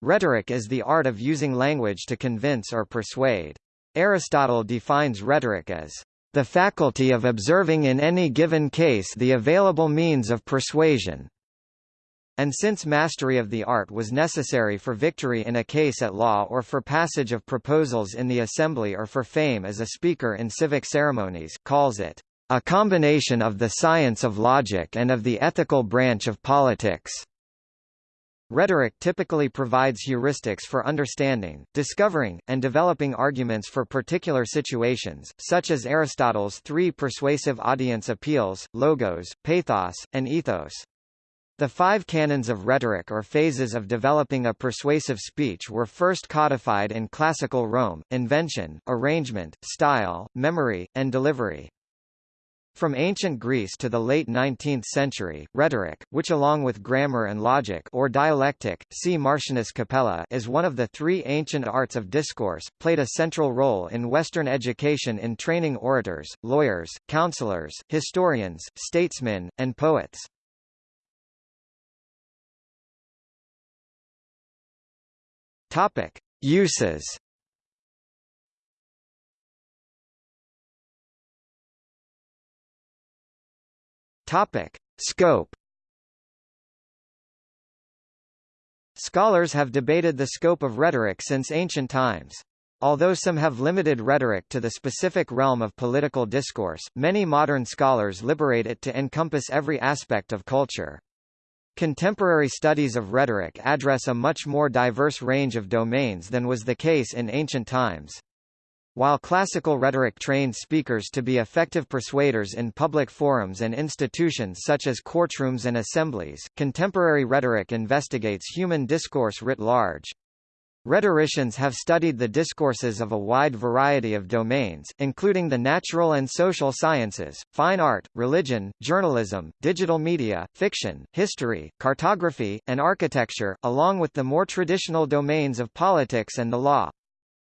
Rhetoric is the art of using language to convince or persuade. Aristotle defines rhetoric as the faculty of observing in any given case the available means of persuasion. And since mastery of the art was necessary for victory in a case at law or for passage of proposals in the assembly or for fame as a speaker in civic ceremonies, calls it a combination of the science of logic and of the ethical branch of politics. Rhetoric typically provides heuristics for understanding, discovering, and developing arguments for particular situations, such as Aristotle's three persuasive audience appeals, logos, pathos, and ethos. The five canons of rhetoric or phases of developing a persuasive speech were first codified in classical Rome, invention, arrangement, style, memory, and delivery. From ancient Greece to the late 19th century, rhetoric, which along with grammar and logic or dialectic, see Martianus Capella is one of the three ancient arts of discourse, played a central role in Western education in training orators, lawyers, counselors, historians, statesmen, and poets. Topic: Uses Topic: Scope. Scholars have debated the scope of rhetoric since ancient times. Although some have limited rhetoric to the specific realm of political discourse, many modern scholars liberate it to encompass every aspect of culture. Contemporary studies of rhetoric address a much more diverse range of domains than was the case in ancient times. While classical rhetoric trained speakers to be effective persuaders in public forums and institutions such as courtrooms and assemblies, contemporary rhetoric investigates human discourse writ large. Rhetoricians have studied the discourses of a wide variety of domains, including the natural and social sciences, fine art, religion, journalism, digital media, fiction, history, cartography, and architecture, along with the more traditional domains of politics and the law.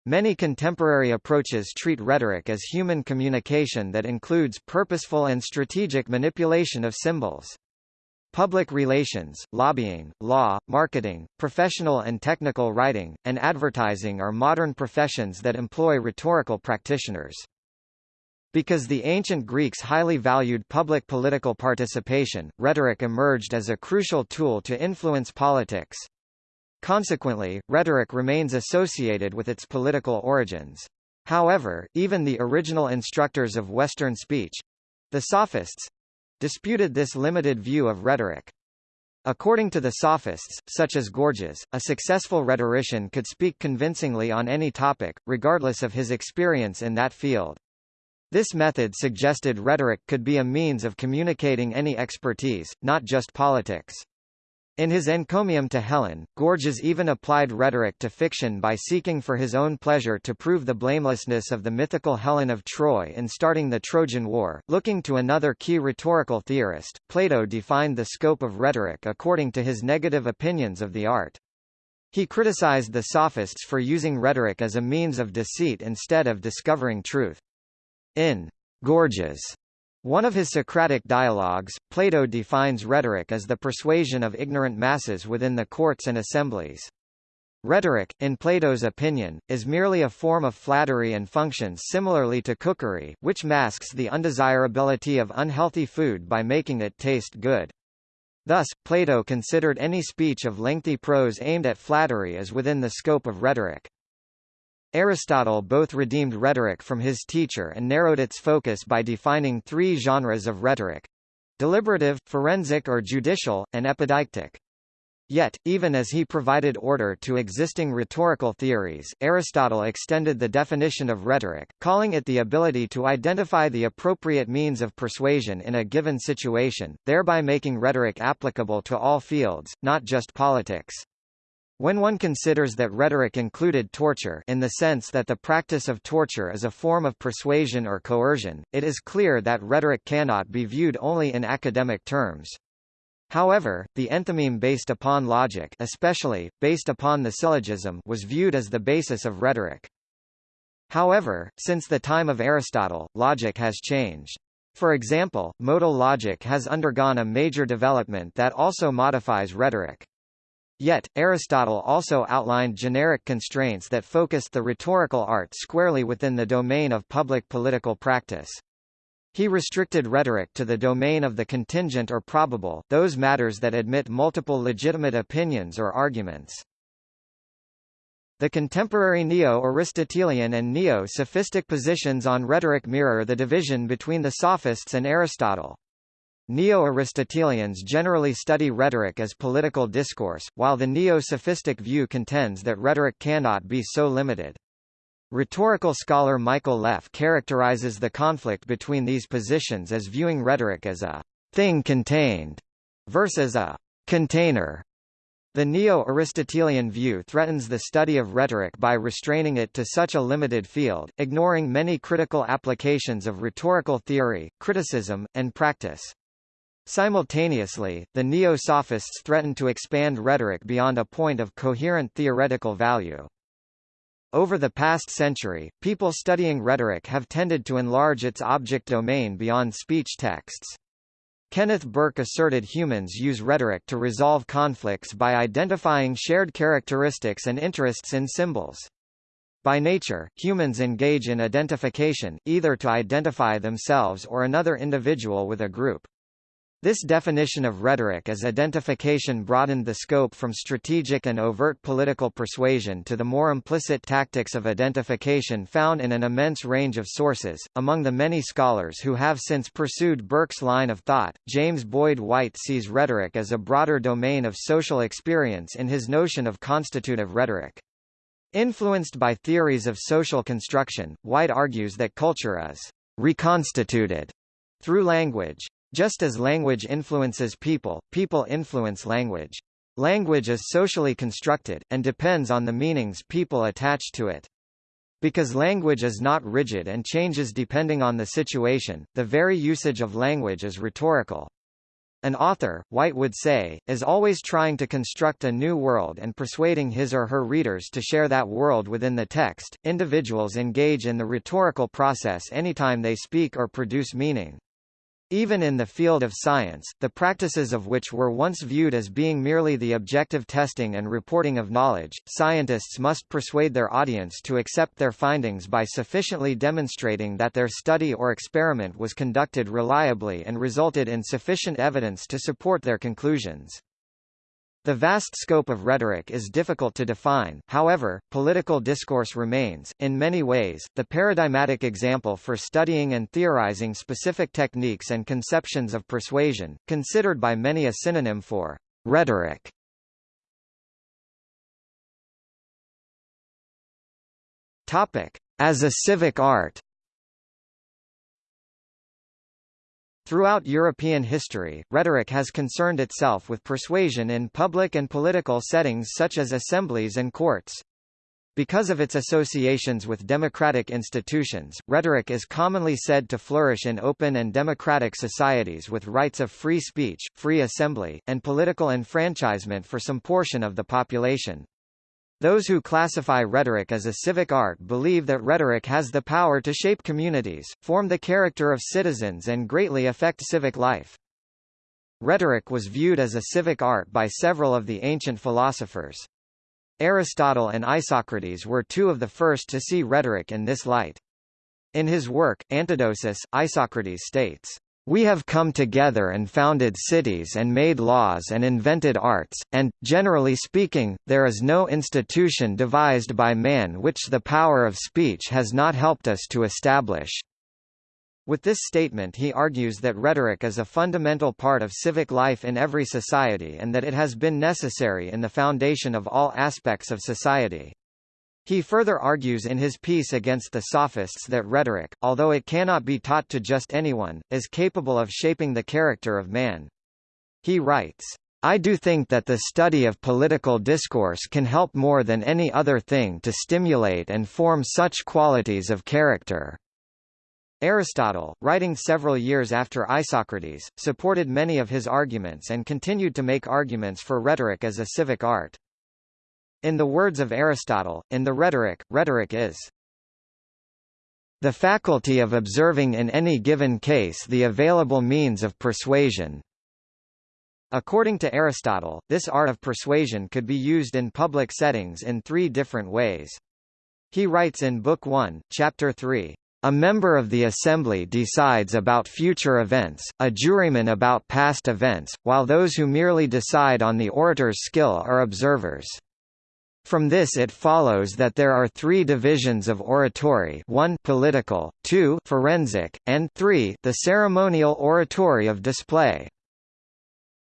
Many contemporary approaches treat rhetoric as human communication that includes purposeful and strategic manipulation of symbols. Public relations, lobbying, law, marketing, professional and technical writing, and advertising are modern professions that employ rhetorical practitioners. Because the ancient Greeks highly valued public political participation, rhetoric emerged as a crucial tool to influence politics. Consequently, rhetoric remains associated with its political origins. However, even the original instructors of Western speech—the sophists—disputed this limited view of rhetoric. According to the sophists, such as Gorgias, a successful rhetorician could speak convincingly on any topic, regardless of his experience in that field. This method suggested rhetoric could be a means of communicating any expertise, not just politics. In his encomium to Helen, Gorgias even applied rhetoric to fiction by seeking for his own pleasure to prove the blamelessness of the mythical Helen of Troy in starting the Trojan War. Looking to another key rhetorical theorist, Plato defined the scope of rhetoric according to his negative opinions of the art. He criticized the sophists for using rhetoric as a means of deceit instead of discovering truth. In Gorgias, one of his Socratic dialogues, Plato defines rhetoric as the persuasion of ignorant masses within the courts and assemblies. Rhetoric, in Plato's opinion, is merely a form of flattery and functions similarly to cookery, which masks the undesirability of unhealthy food by making it taste good. Thus, Plato considered any speech of lengthy prose aimed at flattery as within the scope of rhetoric. Aristotle both redeemed rhetoric from his teacher and narrowed its focus by defining three genres of rhetoric deliberative, forensic or judicial, and epideictic. Yet, even as he provided order to existing rhetorical theories, Aristotle extended the definition of rhetoric, calling it the ability to identify the appropriate means of persuasion in a given situation, thereby making rhetoric applicable to all fields, not just politics. When one considers that rhetoric included torture in the sense that the practice of torture is a form of persuasion or coercion, it is clear that rhetoric cannot be viewed only in academic terms. However, the enthymeme based upon logic especially, based upon the syllogism was viewed as the basis of rhetoric. However, since the time of Aristotle, logic has changed. For example, modal logic has undergone a major development that also modifies rhetoric. Yet, Aristotle also outlined generic constraints that focused the rhetorical art squarely within the domain of public political practice. He restricted rhetoric to the domain of the contingent or probable, those matters that admit multiple legitimate opinions or arguments. The contemporary Neo-Aristotelian and Neo-Sophistic positions on rhetoric mirror the division between the Sophists and Aristotle. Neo-Aristotelians generally study rhetoric as political discourse, while the Neo-Sophistic view contends that rhetoric cannot be so limited. Rhetorical scholar Michael Leff characterizes the conflict between these positions as viewing rhetoric as a thing contained versus a container. The Neo-Aristotelian view threatens the study of rhetoric by restraining it to such a limited field, ignoring many critical applications of rhetorical theory, criticism, and practice. Simultaneously, the Neo-Sophists threatened to expand rhetoric beyond a point of coherent theoretical value. Over the past century, people studying rhetoric have tended to enlarge its object domain beyond speech texts. Kenneth Burke asserted humans use rhetoric to resolve conflicts by identifying shared characteristics and interests in symbols. By nature, humans engage in identification, either to identify themselves or another individual with a group. This definition of rhetoric as identification broadened the scope from strategic and overt political persuasion to the more implicit tactics of identification found in an immense range of sources. Among the many scholars who have since pursued Burke's line of thought, James Boyd White sees rhetoric as a broader domain of social experience in his notion of constitutive rhetoric. Influenced by theories of social construction, White argues that culture is reconstituted through language. Just as language influences people, people influence language. Language is socially constructed, and depends on the meanings people attach to it. Because language is not rigid and changes depending on the situation, the very usage of language is rhetorical. An author, White would say, is always trying to construct a new world and persuading his or her readers to share that world within the text. Individuals engage in the rhetorical process anytime they speak or produce meaning. Even in the field of science, the practices of which were once viewed as being merely the objective testing and reporting of knowledge, scientists must persuade their audience to accept their findings by sufficiently demonstrating that their study or experiment was conducted reliably and resulted in sufficient evidence to support their conclusions. The vast scope of rhetoric is difficult to define, however, political discourse remains, in many ways, the paradigmatic example for studying and theorizing specific techniques and conceptions of persuasion, considered by many a synonym for rhetoric. As a civic art Throughout European history, rhetoric has concerned itself with persuasion in public and political settings such as assemblies and courts. Because of its associations with democratic institutions, rhetoric is commonly said to flourish in open and democratic societies with rights of free speech, free assembly, and political enfranchisement for some portion of the population. Those who classify rhetoric as a civic art believe that rhetoric has the power to shape communities, form the character of citizens and greatly affect civic life. Rhetoric was viewed as a civic art by several of the ancient philosophers. Aristotle and Isocrates were two of the first to see rhetoric in this light. In his work, Antidosis, Isocrates states, we have come together and founded cities and made laws and invented arts, and, generally speaking, there is no institution devised by man which the power of speech has not helped us to establish. With this statement he argues that rhetoric is a fundamental part of civic life in every society and that it has been necessary in the foundation of all aspects of society. He further argues in his piece against the sophists that rhetoric, although it cannot be taught to just anyone, is capable of shaping the character of man. He writes, I do think that the study of political discourse can help more than any other thing to stimulate and form such qualities of character. Aristotle, writing several years after Isocrates, supported many of his arguments and continued to make arguments for rhetoric as a civic art. In the words of Aristotle, in the rhetoric, rhetoric is the faculty of observing in any given case the available means of persuasion. According to Aristotle, this art of persuasion could be used in public settings in three different ways. He writes in Book 1, Chapter 3, a member of the assembly decides about future events, a juryman about past events, while those who merely decide on the orator's skill are observers. From this it follows that there are three divisions of oratory 1 political, 2 forensic, and 3 the ceremonial oratory of display.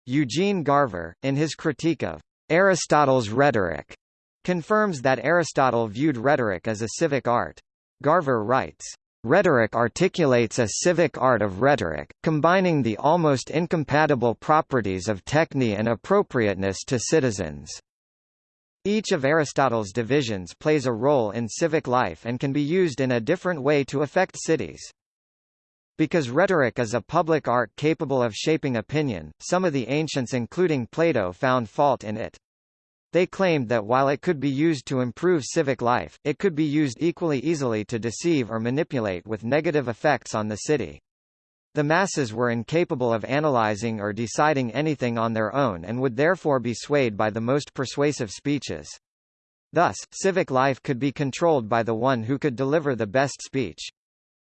Eugene Garver, in his critique of Aristotle's rhetoric, confirms that Aristotle viewed rhetoric as a civic art. Garver writes, Rhetoric articulates a civic art of rhetoric, combining the almost incompatible properties of techne and appropriateness to citizens. Each of Aristotle's divisions plays a role in civic life and can be used in a different way to affect cities. Because rhetoric is a public art capable of shaping opinion, some of the ancients including Plato found fault in it. They claimed that while it could be used to improve civic life, it could be used equally easily to deceive or manipulate with negative effects on the city. The masses were incapable of analyzing or deciding anything on their own and would therefore be swayed by the most persuasive speeches. Thus, civic life could be controlled by the one who could deliver the best speech.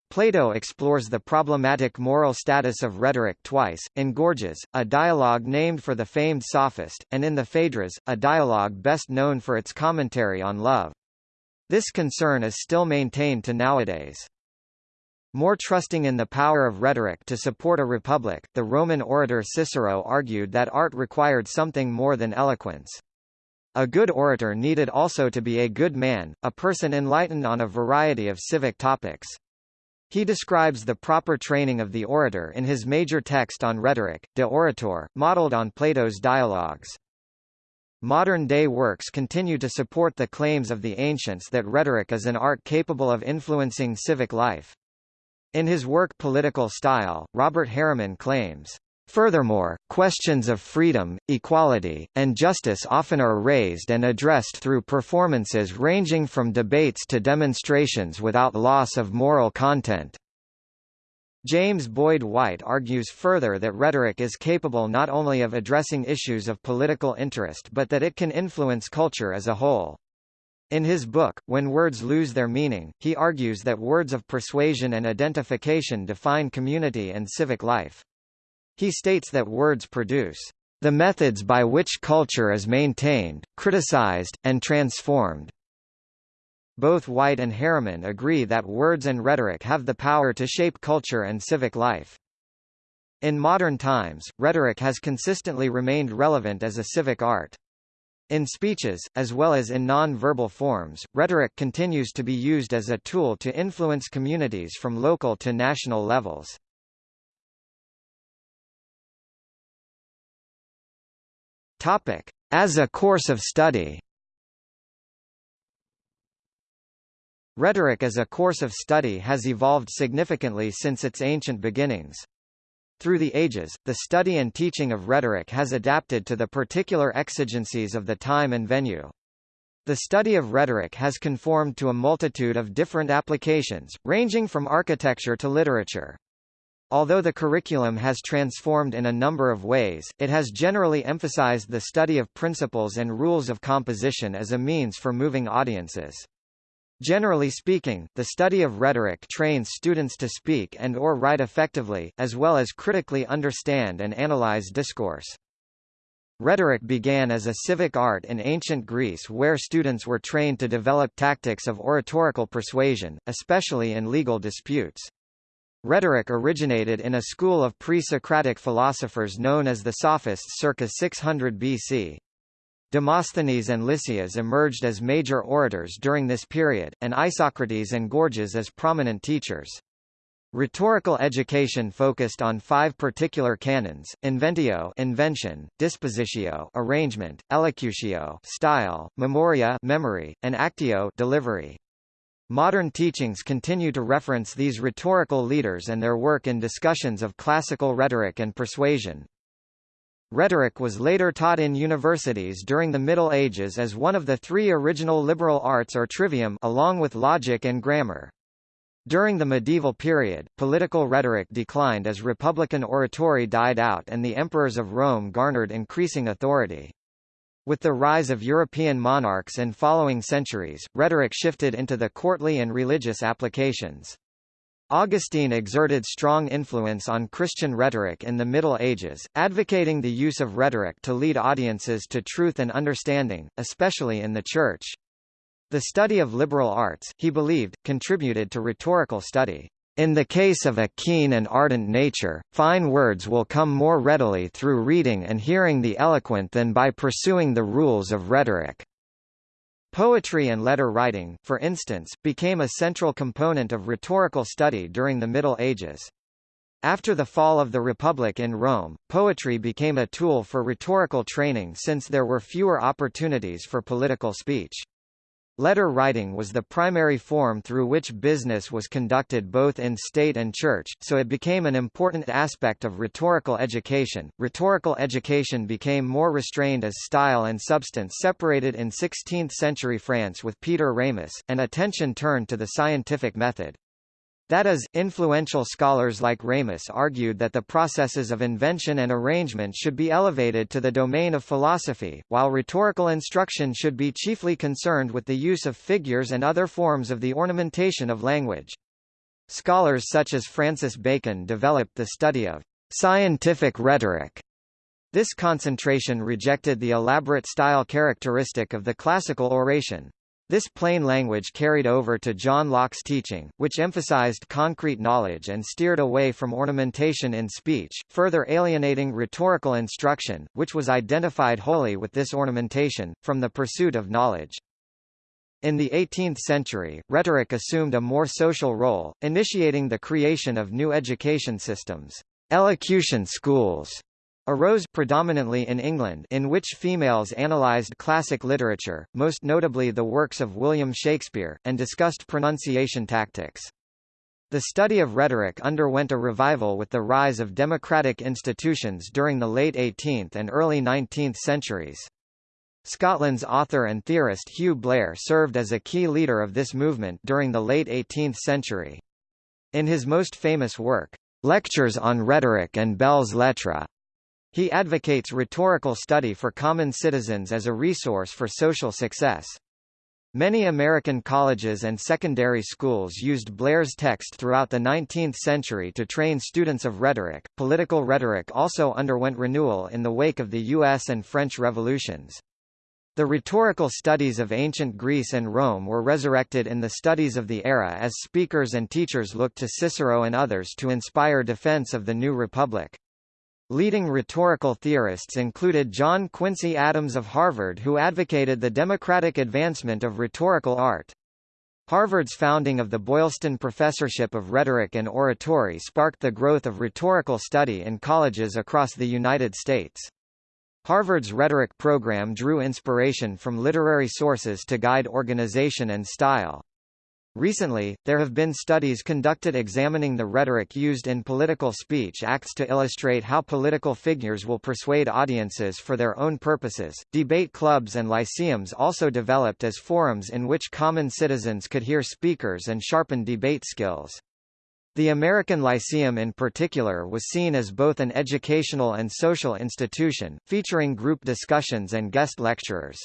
Plato explores the problematic moral status of rhetoric twice, in Gorgias, a dialogue named for the famed sophist, and in the Phaedrus, a dialogue best known for its commentary on love. This concern is still maintained to nowadays. More trusting in the power of rhetoric to support a republic, the Roman orator Cicero argued that art required something more than eloquence. A good orator needed also to be a good man, a person enlightened on a variety of civic topics. He describes the proper training of the orator in his major text on rhetoric, De Oratore, modeled on Plato's dialogues. Modern-day works continue to support the claims of the ancients that rhetoric is an art capable of influencing civic life. In his work Political Style, Robert Hariman claims, Furthermore, questions of freedom, equality, and justice often are raised and addressed through performances ranging from debates to demonstrations without loss of moral content. James Boyd White argues further that rhetoric is capable not only of addressing issues of political interest but that it can influence culture as a whole. In his book, When Words Lose Their Meaning, he argues that words of persuasion and identification define community and civic life. He states that words produce the methods by which culture is maintained, criticized, and transformed. Both White and Hariman agree that words and rhetoric have the power to shape culture and civic life. In modern times, rhetoric has consistently remained relevant as a civic art. In speeches, as well as in non-verbal forms, rhetoric continues to be used as a tool to influence communities from local to national levels. As a course of study. Rhetoric as a course of study has evolved significantly since its ancient beginnings. Through the ages, the study and teaching of rhetoric has adapted to the particular exigencies of the time and venue. The study of rhetoric has conformed to a multitude of different applications, ranging from architecture to literature. Although the curriculum has transformed in a number of ways, it has generally emphasized the study of principles and rules of composition as a means for moving audiences. Generally speaking, the study of rhetoric trains students to speak and or write effectively, as well as critically understand and analyze discourse. Rhetoric began as a civic art in ancient Greece where students were trained to develop tactics of oratorical persuasion, especially in legal disputes. Rhetoric originated in a school of pre-Socratic philosophers known as the Sophists circa 600 BC. Demosthenes and Lysias emerged as major orators during this period, and Isocrates and Gorgias as prominent teachers. Rhetorical education focused on five particular canons: inventio, invention; dispositio, arrangement; elocutio, style; memoria, memory; and actio, delivery. Modern teachings continue to reference these rhetorical leaders and their work in discussions of classical rhetoric and persuasion. Rhetoric was later taught in universities during the Middle Ages as one of the three original liberal arts or trivium along with logic and grammar. During the medieval period, political rhetoric declined as republican oratory died out and the emperors of Rome garnered increasing authority. With the rise of European monarchs in following centuries, rhetoric shifted into the courtly and religious applications. Augustine exerted strong influence on Christian rhetoric in the Middle Ages, advocating the use of rhetoric to lead audiences to truth and understanding, especially in the Church. The study of liberal arts, he believed, contributed to rhetorical study. In the case of a keen and ardent nature, fine words will come more readily through reading and hearing the eloquent than by pursuing the rules of rhetoric. Poetry and letter writing, for instance, became a central component of rhetorical study during the Middle Ages. After the fall of the Republic in Rome, poetry became a tool for rhetorical training since there were fewer opportunities for political speech. Letter writing was the primary form through which business was conducted both in state and church, so it became an important aspect of rhetorical education. Rhetorical education became more restrained as style and substance separated in 16th century France with Peter Ramus, and attention turned to the scientific method. That is, influential scholars like Ramus argued that the processes of invention and arrangement should be elevated to the domain of philosophy, while rhetorical instruction should be chiefly concerned with the use of figures and other forms of the ornamentation of language. Scholars such as Francis Bacon developed the study of scientific rhetoric. This concentration rejected the elaborate style characteristic of the classical oration. This plain language carried over to John Locke's teaching, which emphasized concrete knowledge and steered away from ornamentation in speech, further alienating rhetorical instruction, which was identified wholly with this ornamentation, from the pursuit of knowledge. In the 18th century, rhetoric assumed a more social role, initiating the creation of new education systems, elocution schools, arose predominantly in England in which females analysed classic literature, most notably the works of William Shakespeare, and discussed pronunciation tactics. The study of rhetoric underwent a revival with the rise of democratic institutions during the late 18th and early 19th centuries. Scotland's author and theorist Hugh Blair served as a key leader of this movement during the late 18th century. In his most famous work, Lectures on Rhetoric and Belles Lettres, he advocates rhetorical study for common citizens as a resource for social success. Many American colleges and secondary schools used Blair's text throughout the 19th century to train students of rhetoric. Political rhetoric also underwent renewal in the wake of the U.S. and French revolutions. The rhetorical studies of ancient Greece and Rome were resurrected in the studies of the era as speakers and teachers looked to Cicero and others to inspire defense of the new republic. Leading rhetorical theorists included John Quincy Adams of Harvard who advocated the democratic advancement of rhetorical art. Harvard's founding of the Boylston Professorship of Rhetoric and Oratory sparked the growth of rhetorical study in colleges across the United States. Harvard's rhetoric program drew inspiration from literary sources to guide organization and style. Recently, there have been studies conducted examining the rhetoric used in political speech acts to illustrate how political figures will persuade audiences for their own purposes. Debate clubs and lyceums also developed as forums in which common citizens could hear speakers and sharpen debate skills. The American Lyceum in particular was seen as both an educational and social institution, featuring group discussions and guest lecturers.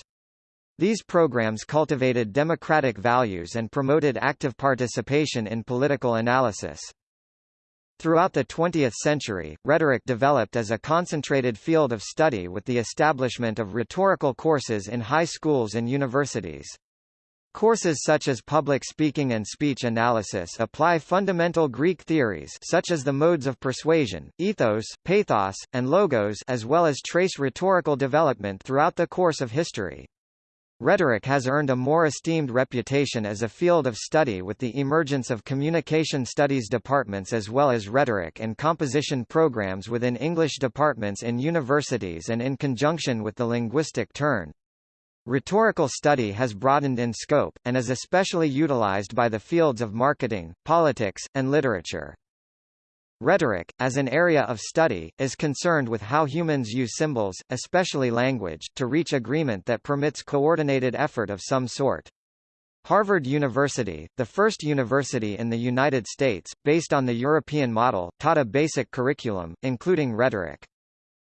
These programs cultivated democratic values and promoted active participation in political analysis. Throughout the 20th century, rhetoric developed as a concentrated field of study with the establishment of rhetorical courses in high schools and universities. Courses such as public speaking and speech analysis apply fundamental Greek theories such as the modes of persuasion, ethos, pathos, and logos as well as trace rhetorical development throughout the course of history. Rhetoric has earned a more esteemed reputation as a field of study with the emergence of communication studies departments as well as rhetoric and composition programs within English departments in universities and in conjunction with the linguistic turn. Rhetorical study has broadened in scope, and is especially utilized by the fields of marketing, politics, and literature. Rhetoric, as an area of study, is concerned with how humans use symbols, especially language, to reach agreement that permits coordinated effort of some sort. Harvard University, the first university in the United States, based on the European model, taught a basic curriculum, including rhetoric.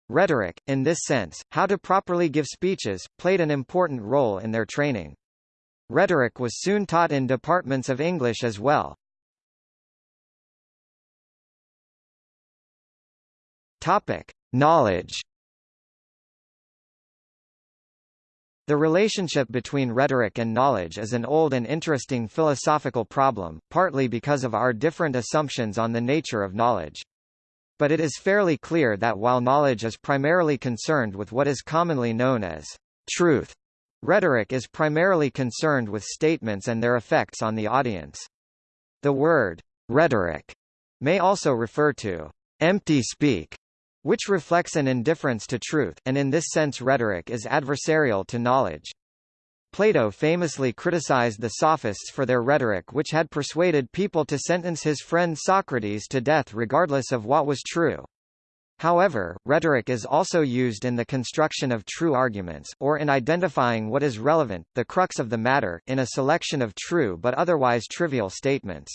Rhetoric, in this sense, how to properly give speeches, played an important role in their training. Rhetoric was soon taught in departments of English as well. Topic: Knowledge The relationship between rhetoric and knowledge is an old and interesting philosophical problem, partly because of our different assumptions on the nature of knowledge. But it is fairly clear that while knowledge is primarily concerned with what is commonly known as truth, rhetoric is primarily concerned with statements and their effects on the audience. The word rhetoric may also refer to empty speak which reflects an indifference to truth, and in this sense rhetoric is adversarial to knowledge. Plato famously criticized the sophists for their rhetoric which had persuaded people to sentence his friend Socrates to death regardless of what was true. However, rhetoric is also used in the construction of true arguments, or in identifying what is relevant, the crux of the matter, in a selection of true but otherwise trivial statements.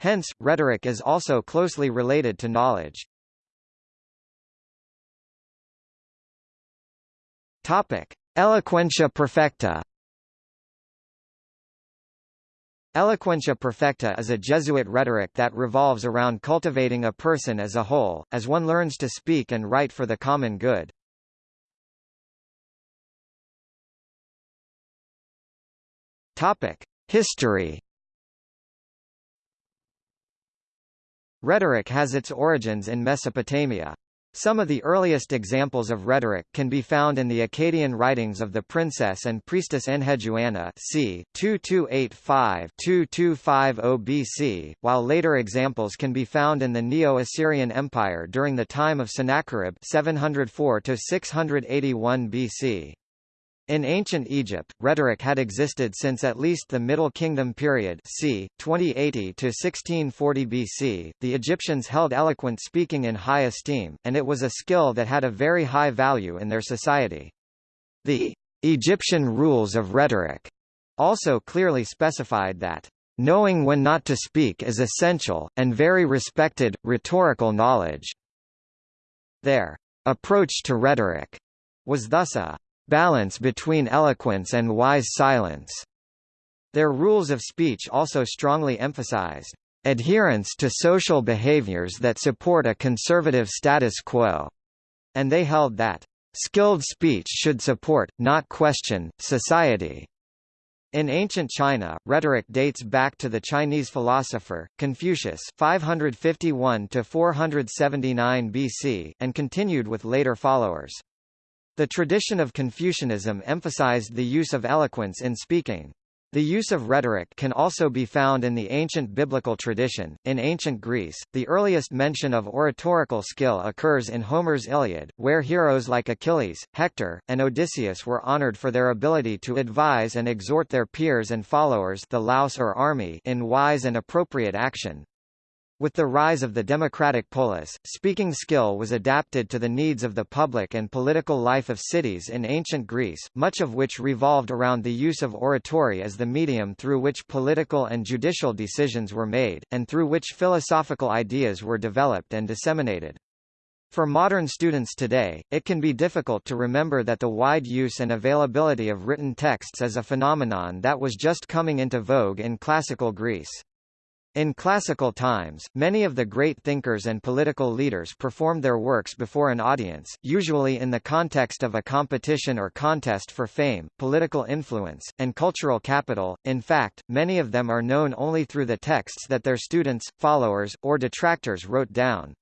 Hence, rhetoric is also closely related to knowledge. Topic: Eloquentia perfecta. Eloquentia perfecta is a Jesuit rhetoric that revolves around cultivating a person as a whole, as one learns to speak and write for the common good. Topic: History. Rhetoric has its origins in Mesopotamia. Some of the earliest examples of rhetoric can be found in the Akkadian writings of the princess and priestess Enheduanna c. 2285-2250 BC, while later examples can be found in the Neo-Assyrian Empire during the time of Sennacherib 704-681 BC. In ancient Egypt, rhetoric had existed since at least the Middle Kingdom period c. 2080 to 1640 BC. The Egyptians held eloquent speaking in high esteem, and it was a skill that had a very high value in their society. The Egyptian rules of rhetoric also clearly specified that knowing when not to speak is essential, and very respected, rhetorical knowledge. Their approach to rhetoric was thus a balance between eloquence and wise silence. Their rules of speech also strongly emphasized adherence to social behaviors that support a conservative status quo, and they held that skilled speech should support, not question, society. In ancient China, rhetoric dates back to the Chinese philosopher, Confucius 551 479 BC, and continued with later followers. The tradition of Confucianism emphasized the use of eloquence in speaking. The use of rhetoric can also be found in the ancient biblical tradition. In ancient Greece, the earliest mention of oratorical skill occurs in Homer's Iliad, where heroes like Achilles, Hector, and Odysseus were honored for their ability to advise and exhort their peers and followers the laos or army in wise and appropriate action. With the rise of the democratic polis, speaking skill was adapted to the needs of the public and political life of cities in ancient Greece, much of which revolved around the use of oratory as the medium through which political and judicial decisions were made, and through which philosophical ideas were developed and disseminated. For modern students today, it can be difficult to remember that the wide use and availability of written texts as a phenomenon that was just coming into vogue in classical Greece. In classical times, many of the great thinkers and political leaders performed their works before an audience, usually in the context of a competition or contest for fame, political influence, and cultural capital. In fact, many of them are known only through the texts that their students, followers, or detractors wrote down.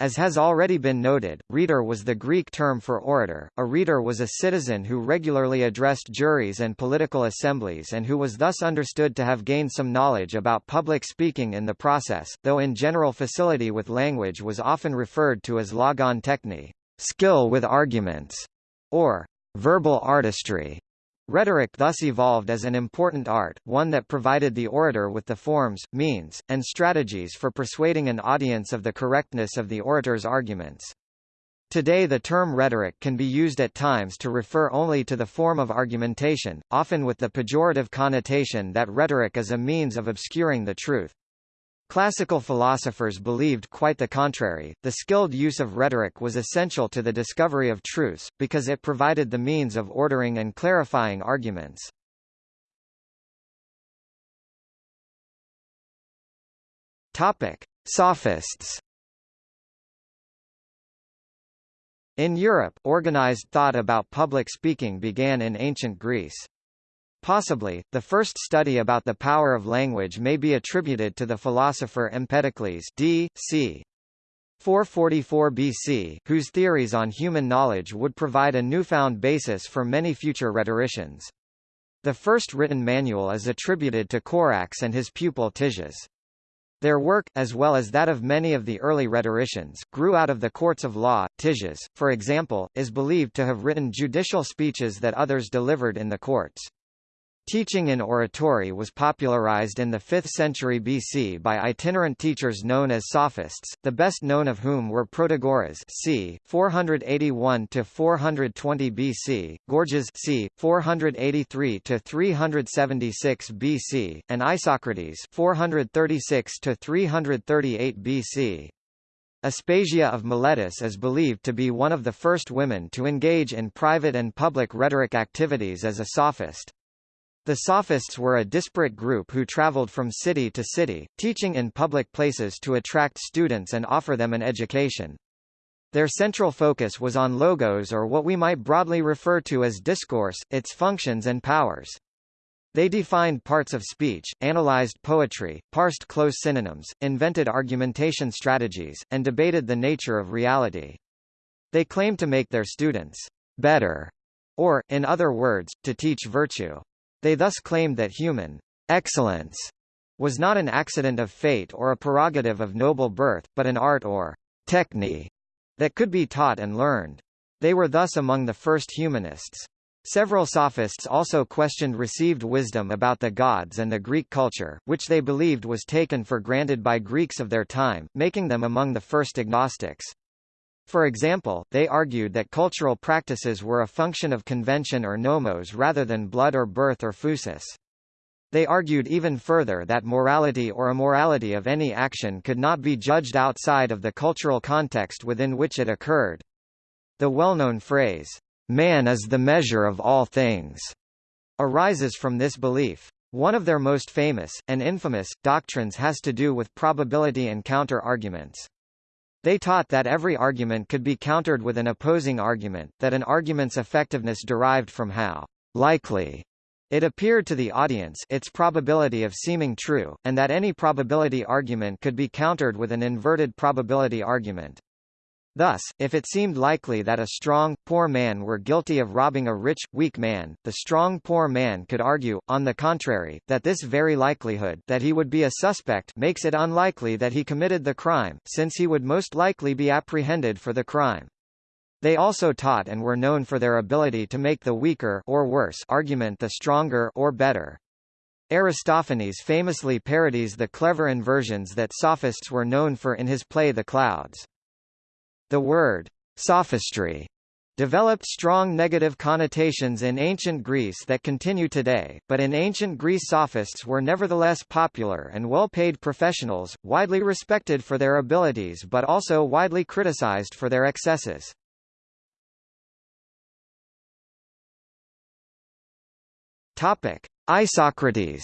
As has already been noted, rhetor was the Greek term for orator. A rhetor was a citizen who regularly addressed juries and political assemblies and who was thus understood to have gained some knowledge about public speaking in the process, though in general facility with language was often referred to as logon techne, skill with arguments, or verbal artistry. Rhetoric thus evolved as an important art, one that provided the orator with the forms, means, and strategies for persuading an audience of the correctness of the orator's arguments. Today the term rhetoric can be used at times to refer only to the form of argumentation, often with the pejorative connotation that rhetoric is a means of obscuring the truth. Classical philosophers believed quite the contrary, the skilled use of rhetoric was essential to the discovery of truths, because it provided the means of ordering and clarifying arguments. Topic. Sophists In Europe, organized thought about public speaking began in ancient Greece. Possibly, the first study about the power of language may be attributed to the philosopher Empedocles d. c. 444 BC, whose theories on human knowledge would provide a newfound basis for many future rhetoricians. The first written manual is attributed to Corax and his pupil Tisias. Their work, as well as that of many of the early rhetoricians, grew out of the courts of law. Tisias, for example, is believed to have written judicial speeches that others delivered in the courts. Teaching in oratory was popularized in the 5th century BC by itinerant teachers known as sophists, the best known of whom were Protagoras c. 481–420 BC, Gorgias c. 483–376 BC, and Isocrates 436–338 BC. Aspasia of Miletus is believed to be one of the first women to engage in private and public rhetoric activities as a sophist. The Sophists were a disparate group who traveled from city to city, teaching in public places to attract students and offer them an education. Their central focus was on logos or what we might broadly refer to as discourse, its functions and powers. They defined parts of speech, analyzed poetry, parsed close synonyms, invented argumentation strategies, and debated the nature of reality. They claimed to make their students better, or, in other words, to teach virtue. They thus claimed that human excellence was not an accident of fate or a prerogative of noble birth, but an art or technique that could be taught and learned. They were thus among the first humanists. Several sophists also questioned received wisdom about the gods and the Greek culture, which they believed was taken for granted by Greeks of their time, making them among the first agnostics. For example, they argued that cultural practices were a function of convention or nomos rather than blood or birth or phusis. They argued even further that morality or immorality of any action could not be judged outside of the cultural context within which it occurred. The well-known phrase, "'Man is the measure of all things' arises from this belief. One of their most famous, and infamous, doctrines has to do with probability and counter-arguments. They taught that every argument could be countered with an opposing argument, that an argument's effectiveness derived from how likely it appeared to the audience its probability of seeming true, and that any probability argument could be countered with an inverted probability argument. Thus, if it seemed likely that a strong, poor man were guilty of robbing a rich, weak man, the strong poor man could argue, on the contrary, that this very likelihood that he would be a suspect makes it unlikely that he committed the crime, since he would most likely be apprehended for the crime. They also taught and were known for their ability to make the weaker or worse argument the stronger or better. Aristophanes famously parodies the clever inversions that sophists were known for in his play The Clouds. The word sophistry developed strong negative connotations in ancient Greece that continue today, but in ancient Greece sophists were nevertheless popular and well-paid professionals, widely respected for their abilities but also widely criticized for their excesses. Isocrates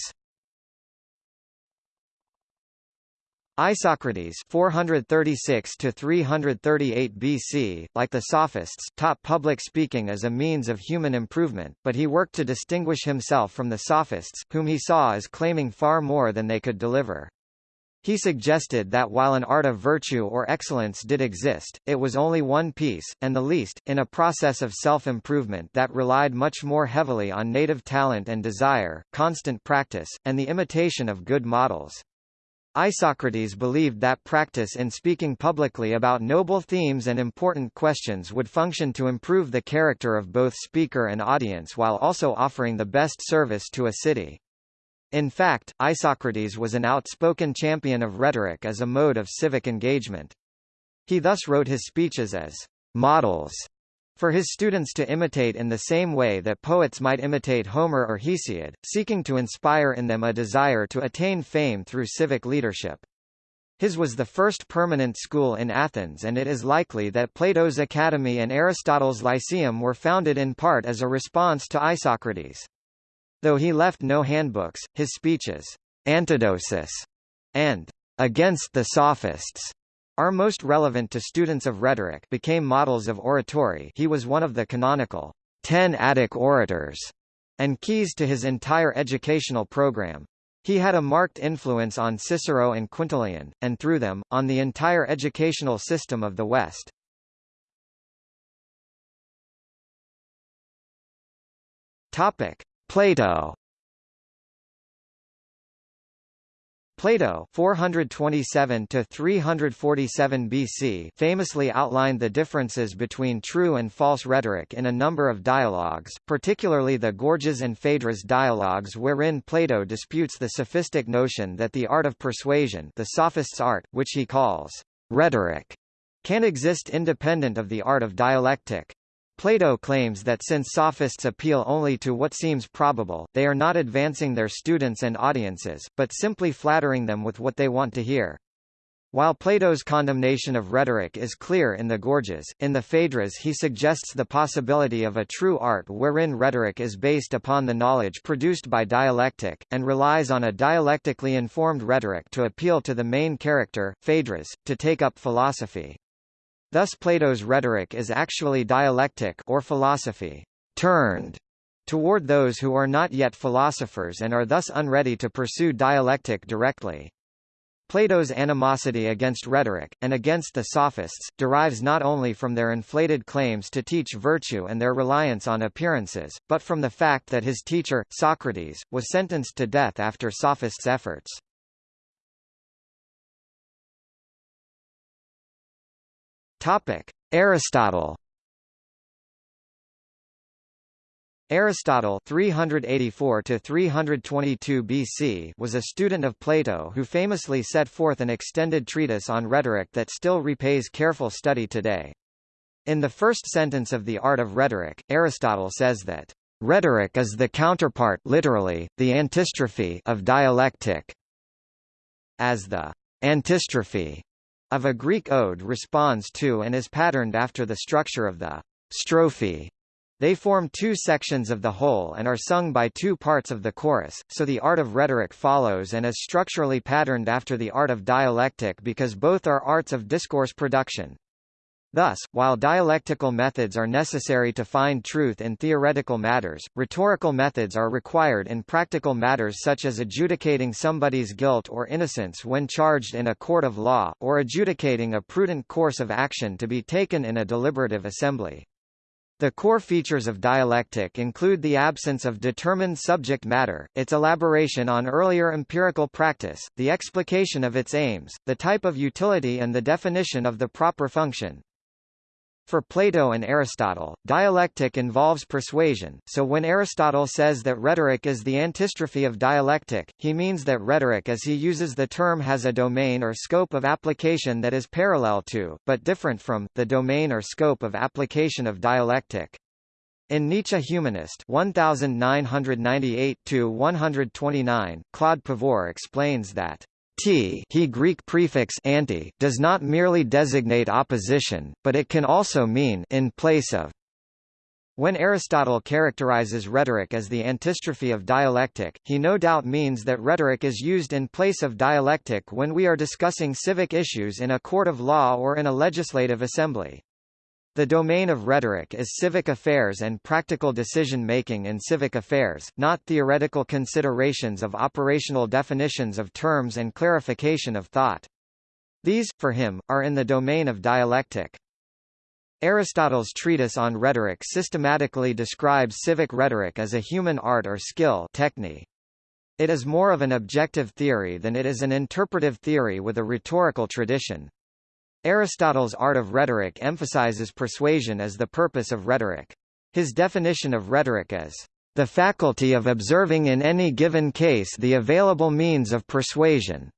Isocrates 436 to 338 BC, like the Sophists, taught public speaking as a means of human improvement, but he worked to distinguish himself from the Sophists, whom he saw as claiming far more than they could deliver. He suggested that while an art of virtue or excellence did exist, it was only one piece, and the least, in a process of self-improvement that relied much more heavily on native talent and desire, constant practice, and the imitation of good models. Isocrates believed that practice in speaking publicly about noble themes and important questions would function to improve the character of both speaker and audience while also offering the best service to a city. In fact, Isocrates was an outspoken champion of rhetoric as a mode of civic engagement. He thus wrote his speeches as models for his students to imitate in the same way that poets might imitate Homer or Hesiod, seeking to inspire in them a desire to attain fame through civic leadership. His was the first permanent school in Athens and it is likely that Plato's Academy and Aristotle's Lyceum were founded in part as a response to Isocrates. Though he left no handbooks, his speeches, Antidosis, and Against the Sophists, are most relevant to students of rhetoric became models of oratory he was one of the canonical ten Attic orators, and keys to his entire educational program. He had a marked influence on Cicero and Quintilian, and through them, on the entire educational system of the West. Topic: Plato Plato 427 to 347 BC famously outlined the differences between true and false rhetoric in a number of dialogues, particularly the Gorgias and Phaedrus dialogues wherein Plato disputes the sophistic notion that the art of persuasion the sophist's art, which he calls rhetoric, can exist independent of the art of dialectic. Plato claims that since sophists appeal only to what seems probable, they are not advancing their students and audiences, but simply flattering them with what they want to hear. While Plato's condemnation of rhetoric is clear in the Gorgias, in the Phaedrus he suggests the possibility of a true art wherein rhetoric is based upon the knowledge produced by dialectic, and relies on a dialectically informed rhetoric to appeal to the main character, Phaedrus, to take up philosophy. Thus Plato's rhetoric is actually dialectic or philosophy turned toward those who are not yet philosophers and are thus unready to pursue dialectic directly. Plato's animosity against rhetoric, and against the sophists, derives not only from their inflated claims to teach virtue and their reliance on appearances, but from the fact that his teacher, Socrates, was sentenced to death after sophists' efforts. Topic: Aristotle. Aristotle 384 to 322 BC was a student of Plato who famously set forth an extended treatise on rhetoric that still repays careful study today. In the first sentence of The Art of Rhetoric, Aristotle says that rhetoric is the counterpart literally, the antistrophe of dialectic. As the antistrophe of a Greek ode responds to and is patterned after the structure of the strophe. They form two sections of the whole and are sung by two parts of the chorus, so the art of rhetoric follows and is structurally patterned after the art of dialectic because both are arts of discourse production. Thus, while dialectical methods are necessary to find truth in theoretical matters, rhetorical methods are required in practical matters such as adjudicating somebody's guilt or innocence when charged in a court of law, or adjudicating a prudent course of action to be taken in a deliberative assembly. The core features of dialectic include the absence of determined subject matter, its elaboration on earlier empirical practice, the explication of its aims, the type of utility and the definition of the proper function. For Plato and Aristotle, dialectic involves persuasion, so when Aristotle says that rhetoric is the antistrophe of dialectic, he means that rhetoric as he uses the term has a domain or scope of application that is parallel to, but different from, the domain or scope of application of dialectic. In Nietzsche Humanist 1998-129, Claude Pavur explains that T he Greek prefix anti does not merely designate opposition, but it can also mean in place of. When Aristotle characterizes rhetoric as the antistrophe of dialectic, he no doubt means that rhetoric is used in place of dialectic when we are discussing civic issues in a court of law or in a legislative assembly. The domain of rhetoric is civic affairs and practical decision-making in civic affairs, not theoretical considerations of operational definitions of terms and clarification of thought. These, for him, are in the domain of dialectic. Aristotle's treatise on rhetoric systematically describes civic rhetoric as a human art or skill techne. It is more of an objective theory than it is an interpretive theory with a rhetorical tradition. Aristotle's art of rhetoric emphasizes persuasion as the purpose of rhetoric. His definition of rhetoric is the faculty of observing in any given case the available means of persuasion.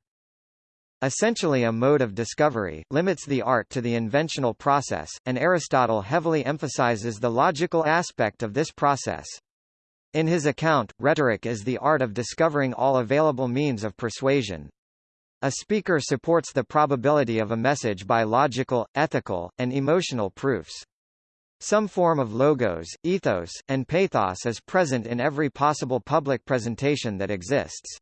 essentially a mode of discovery, limits the art to the inventional process, and Aristotle heavily emphasizes the logical aspect of this process. In his account, rhetoric is the art of discovering all available means of persuasion. A speaker supports the probability of a message by logical, ethical, and emotional proofs. Some form of logos, ethos, and pathos is present in every possible public presentation that exists.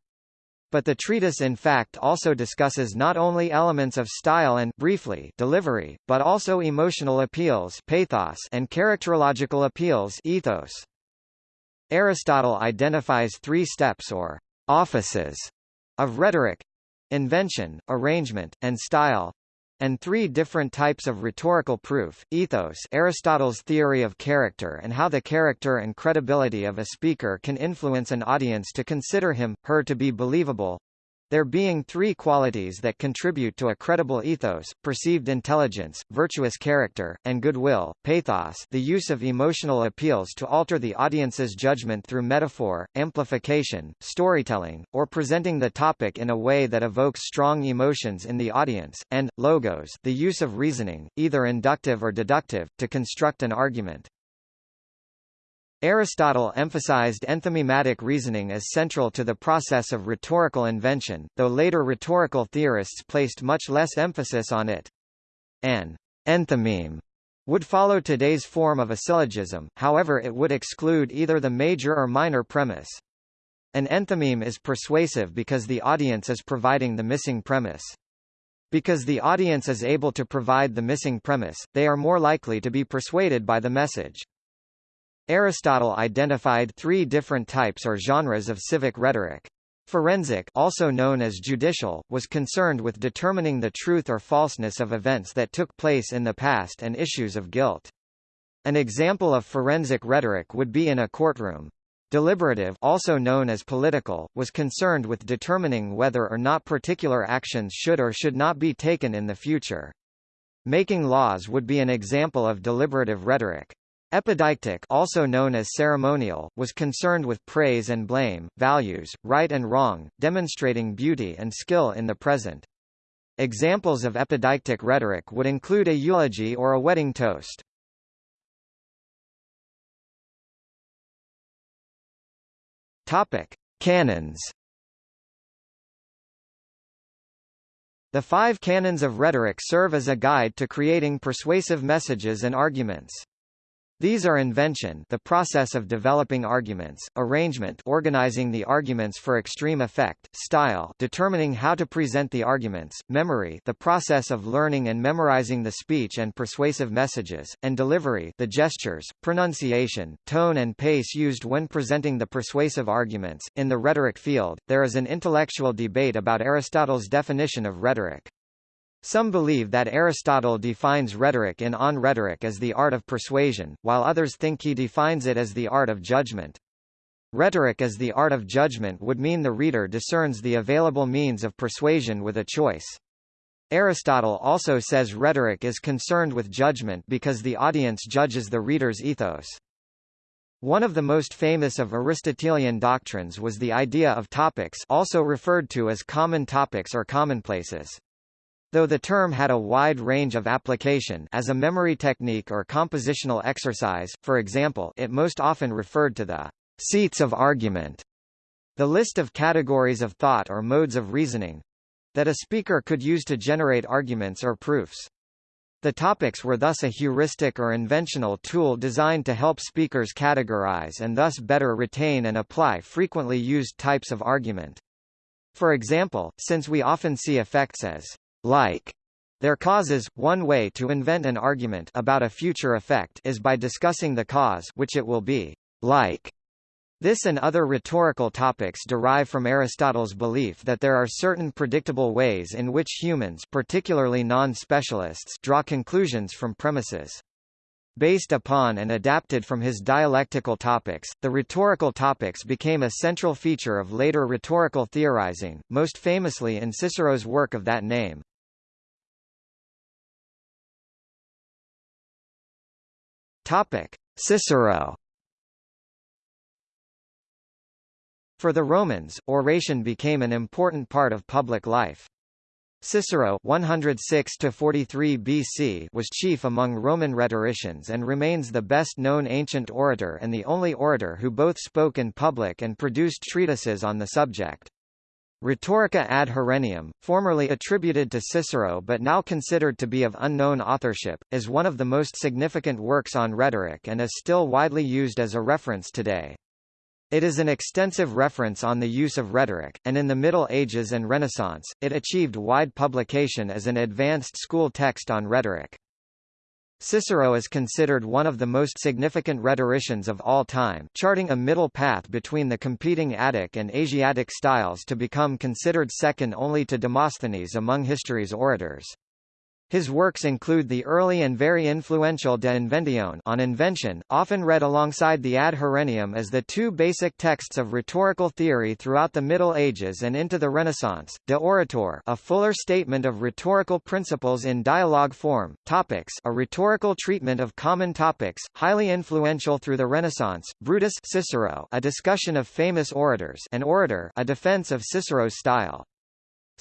But the treatise in fact also discusses not only elements of style and briefly delivery, but also emotional appeals pathos and characterological appeals ethos. Aristotle identifies three steps or offices of rhetoric invention, arrangement, and style and three different types of rhetorical proof, ethos Aristotle's theory of character and how the character and credibility of a speaker can influence an audience to consider him, her to be believable, there being three qualities that contribute to a credible ethos, perceived intelligence, virtuous character, and goodwill, pathos the use of emotional appeals to alter the audience's judgment through metaphor, amplification, storytelling, or presenting the topic in a way that evokes strong emotions in the audience, and, logos the use of reasoning, either inductive or deductive, to construct an argument. Aristotle emphasized enthymematic reasoning as central to the process of rhetorical invention, though later rhetorical theorists placed much less emphasis on it. An enthymeme would follow today's form of a syllogism, however it would exclude either the major or minor premise. An enthymeme is persuasive because the audience is providing the missing premise. Because the audience is able to provide the missing premise, they are more likely to be persuaded by the message. Aristotle identified three different types or genres of civic rhetoric. Forensic also known as judicial, was concerned with determining the truth or falseness of events that took place in the past and issues of guilt. An example of forensic rhetoric would be in a courtroom. Deliberative also known as political, was concerned with determining whether or not particular actions should or should not be taken in the future. Making laws would be an example of deliberative rhetoric. Epideictic also known as ceremonial, was concerned with praise and blame, values, right and wrong, demonstrating beauty and skill in the present. Examples of epideictic rhetoric would include a eulogy or a wedding toast. Topic: Canons. The five canons of rhetoric serve as a guide to creating persuasive messages and arguments. These are invention the process of developing arguments, arrangement organizing the arguments for extreme effect, style determining how to present the arguments, memory the process of learning and memorizing the speech and persuasive messages, and delivery the gestures, pronunciation, tone and pace used when presenting the persuasive arguments. In the rhetoric field, there is an intellectual debate about Aristotle's definition of rhetoric. Some believe that Aristotle defines rhetoric in On Rhetoric as the art of persuasion, while others think he defines it as the art of judgment. Rhetoric as the art of judgment would mean the reader discerns the available means of persuasion with a choice. Aristotle also says rhetoric is concerned with judgment because the audience judges the reader's ethos. One of the most famous of Aristotelian doctrines was the idea of topics also referred to as common topics or commonplaces. Though the term had a wide range of application as a memory technique or compositional exercise, for example it most often referred to the seats of argument, the list of categories of thought or modes of reasoning that a speaker could use to generate arguments or proofs. The topics were thus a heuristic or inventional tool designed to help speakers categorize and thus better retain and apply frequently used types of argument. For example, since we often see effects as like their causes. One way to invent an argument about a future effect is by discussing the cause which it will be like. This and other rhetorical topics derive from Aristotle's belief that there are certain predictable ways in which humans particularly non-specialists draw conclusions from premises. Based upon and adapted from his dialectical topics, the rhetorical topics became a central feature of later rhetorical theorizing, most famously in Cicero's work of that name. Cicero. For the Romans, oration became an important part of public life. Cicero 106 43 BC was chief among Roman rhetoricians and remains the best-known ancient orator and the only orator who both spoke in public and produced treatises on the subject. Rhetorica ad Herennium, formerly attributed to Cicero but now considered to be of unknown authorship, is one of the most significant works on rhetoric and is still widely used as a reference today. It is an extensive reference on the use of rhetoric, and in the Middle Ages and Renaissance, it achieved wide publication as an advanced school text on rhetoric. Cicero is considered one of the most significant rhetoricians of all time, charting a middle path between the competing Attic and Asiatic styles to become considered second only to Demosthenes among history's orators. His works include the early and very influential De Inventione on invention, often read alongside the Ad Herennium as the two basic texts of rhetorical theory throughout the Middle Ages and into the Renaissance, De Oratore a fuller statement of rhetorical principles in dialogue form, Topics a rhetorical treatment of common topics, highly influential through the Renaissance, Brutus Cicero a discussion of famous orators and orator a defense of Cicero's style.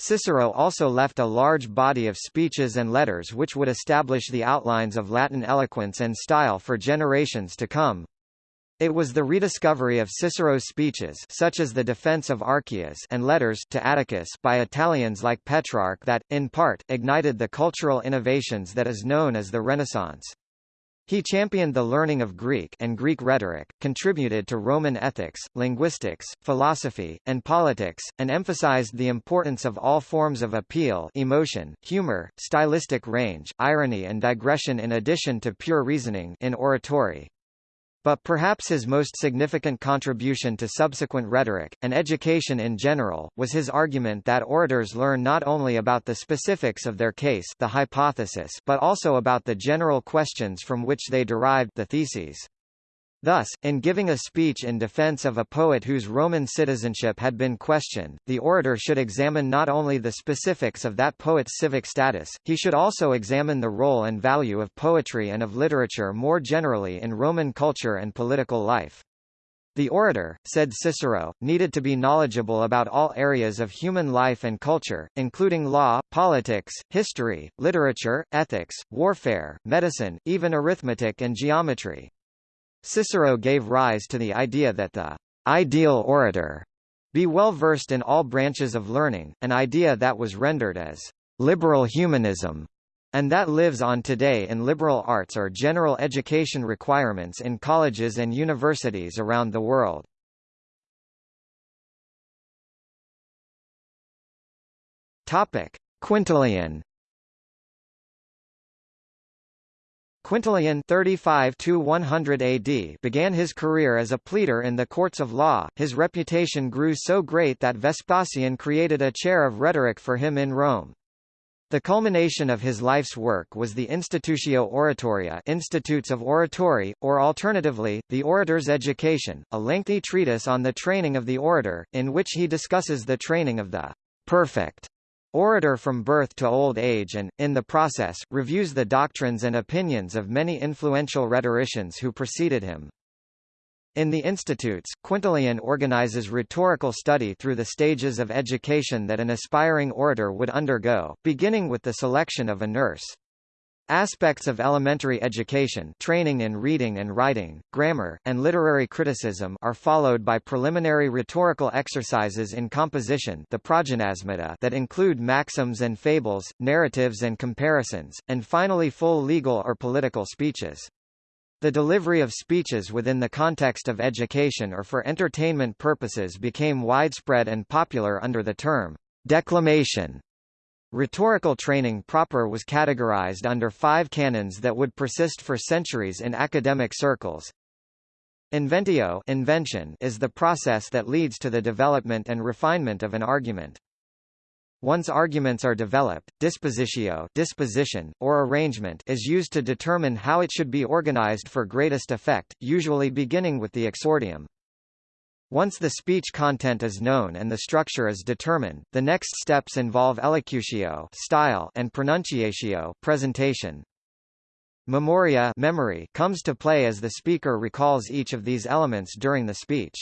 Cicero also left a large body of speeches and letters which would establish the outlines of Latin eloquence and style for generations to come. It was the rediscovery of Cicero's speeches such as the defense of Archias and letters to Atticus by Italians like Petrarch that, in part, ignited the cultural innovations that is known as the Renaissance. He championed the learning of Greek and Greek rhetoric, contributed to Roman ethics, linguistics, philosophy, and politics, and emphasized the importance of all forms of appeal emotion, humor, stylistic range, irony and digression in addition to pure reasoning in oratory. But perhaps his most significant contribution to subsequent rhetoric, and education in general, was his argument that orators learn not only about the specifics of their case the hypothesis but also about the general questions from which they derived the theses. Thus, in giving a speech in defense of a poet whose Roman citizenship had been questioned, the orator should examine not only the specifics of that poet's civic status, he should also examine the role and value of poetry and of literature more generally in Roman culture and political life. The orator, said Cicero, needed to be knowledgeable about all areas of human life and culture, including law, politics, history, literature, ethics, warfare, medicine, even arithmetic and geometry. Cicero gave rise to the idea that the ideal orator be well versed in all branches of learning, an idea that was rendered as liberal humanism, and that lives on today in liberal arts or general education requirements in colleges and universities around the world. Quintilian Quintilian 35 100 AD began his career as a pleader in the courts of law. His reputation grew so great that Vespasian created a chair of rhetoric for him in Rome. The culmination of his life's work was the Institutio Oratoria Institutes of Oratory, or alternatively, The Orator's Education, a lengthy treatise on the training of the orator, in which he discusses the training of the perfect orator from birth to old age and, in the process, reviews the doctrines and opinions of many influential rhetoricians who preceded him. In the institutes, Quintilian organizes rhetorical study through the stages of education that an aspiring orator would undergo, beginning with the selection of a nurse. Aspects of elementary education training in reading and writing, grammar, and literary criticism are followed by preliminary rhetorical exercises in composition the that include maxims and fables, narratives and comparisons, and finally full legal or political speeches. The delivery of speeches within the context of education or for entertainment purposes became widespread and popular under the term declamation. Rhetorical training proper was categorized under five canons that would persist for centuries in academic circles. Inventio invention is the process that leads to the development and refinement of an argument. Once arguments are developed, dispositio disposition, or arrangement is used to determine how it should be organized for greatest effect, usually beginning with the exordium. Once the speech content is known and the structure is determined, the next steps involve elocutio style and pronunciatio presentation. Memoria memory comes to play as the speaker recalls each of these elements during the speech.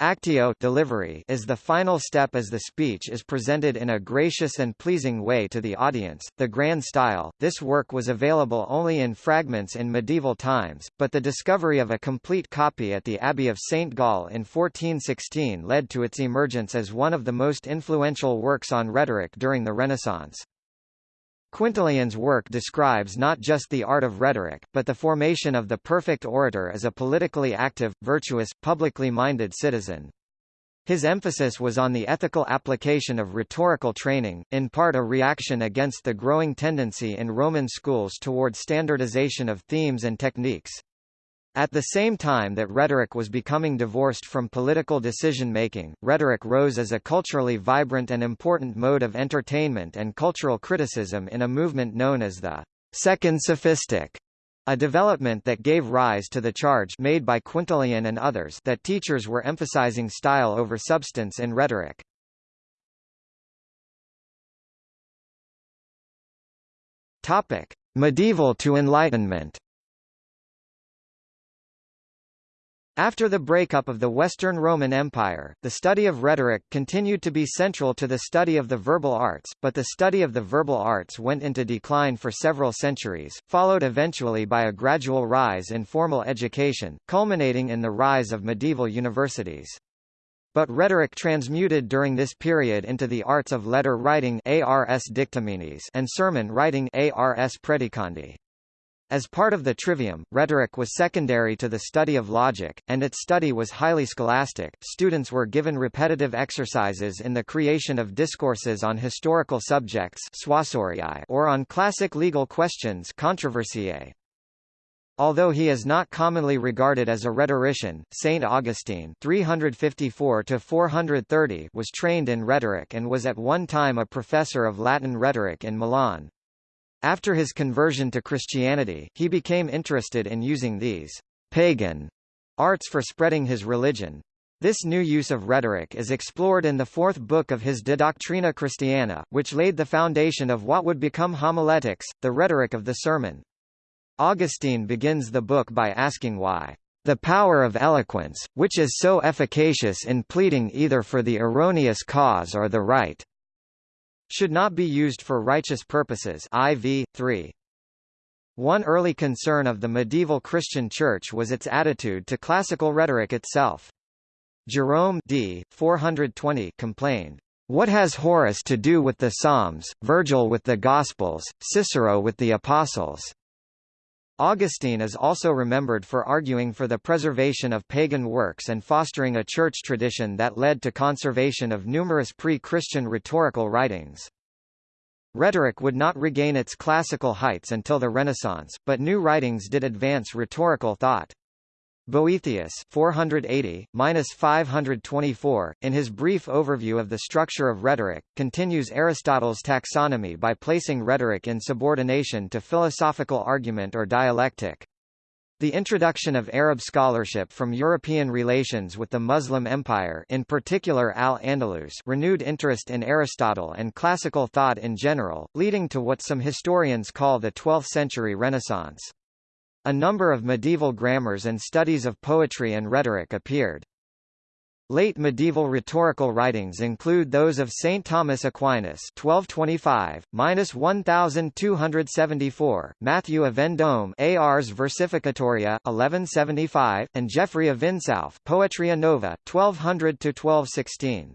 Actio delivery is the final step as the speech is presented in a gracious and pleasing way to the audience. The grand style. This work was available only in fragments in medieval times, but the discovery of a complete copy at the Abbey of St. Gall in 1416 led to its emergence as one of the most influential works on rhetoric during the Renaissance. Quintilian's work describes not just the art of rhetoric, but the formation of the perfect orator as a politically active, virtuous, publicly minded citizen. His emphasis was on the ethical application of rhetorical training, in part a reaction against the growing tendency in Roman schools toward standardization of themes and techniques. At the same time that rhetoric was becoming divorced from political decision-making, rhetoric rose as a culturally vibrant and important mode of entertainment and cultural criticism in a movement known as the Second Sophistic, a development that gave rise to the charge made by Quintilian and others that teachers were emphasizing style over substance in rhetoric. Medieval to Enlightenment After the breakup of the Western Roman Empire, the study of rhetoric continued to be central to the study of the verbal arts, but the study of the verbal arts went into decline for several centuries, followed eventually by a gradual rise in formal education, culminating in the rise of medieval universities. But rhetoric transmuted during this period into the arts of letter writing and sermon writing. As part of the trivium, rhetoric was secondary to the study of logic, and its study was highly scholastic. Students were given repetitive exercises in the creation of discourses on historical subjects or on classic legal questions controversiae. Although he is not commonly regarded as a rhetorician, Saint Augustine 354 was trained in rhetoric and was at one time a professor of Latin rhetoric in Milan. After his conversion to Christianity, he became interested in using these pagan arts for spreading his religion. This new use of rhetoric is explored in the fourth book of his De Doctrina Christiana, which laid the foundation of what would become homiletics, the rhetoric of the sermon. Augustine begins the book by asking why the power of eloquence, which is so efficacious in pleading either for the erroneous cause or the right, should not be used for righteous purposes IV 3 one early concern of the medieval Christian Church was its attitude to classical rhetoric itself. Jerome d. 420 complained, "What has Horace to do with the Psalms, Virgil with the Gospels, Cicero with the Apostles?" Augustine is also remembered for arguing for the preservation of pagan works and fostering a church tradition that led to conservation of numerous pre-Christian rhetorical writings. Rhetoric would not regain its classical heights until the Renaissance, but new writings did advance rhetorical thought. Boethius 480-524, in his brief overview of the structure of rhetoric, continues Aristotle's taxonomy by placing rhetoric in subordination to philosophical argument or dialectic. The introduction of Arab scholarship from European relations with the Muslim Empire in particular Al-Andalus renewed interest in Aristotle and classical thought in general, leading to what some historians call the 12th century Renaissance. A number of medieval grammars and studies of poetry and rhetoric appeared. Late medieval rhetorical writings include those of Saint Thomas Aquinas (1225–1274), Matthew of Vendôme, Ars Versificatoria (1175), and Geoffrey of Vinsauf, Poetria Nova (1200–1216).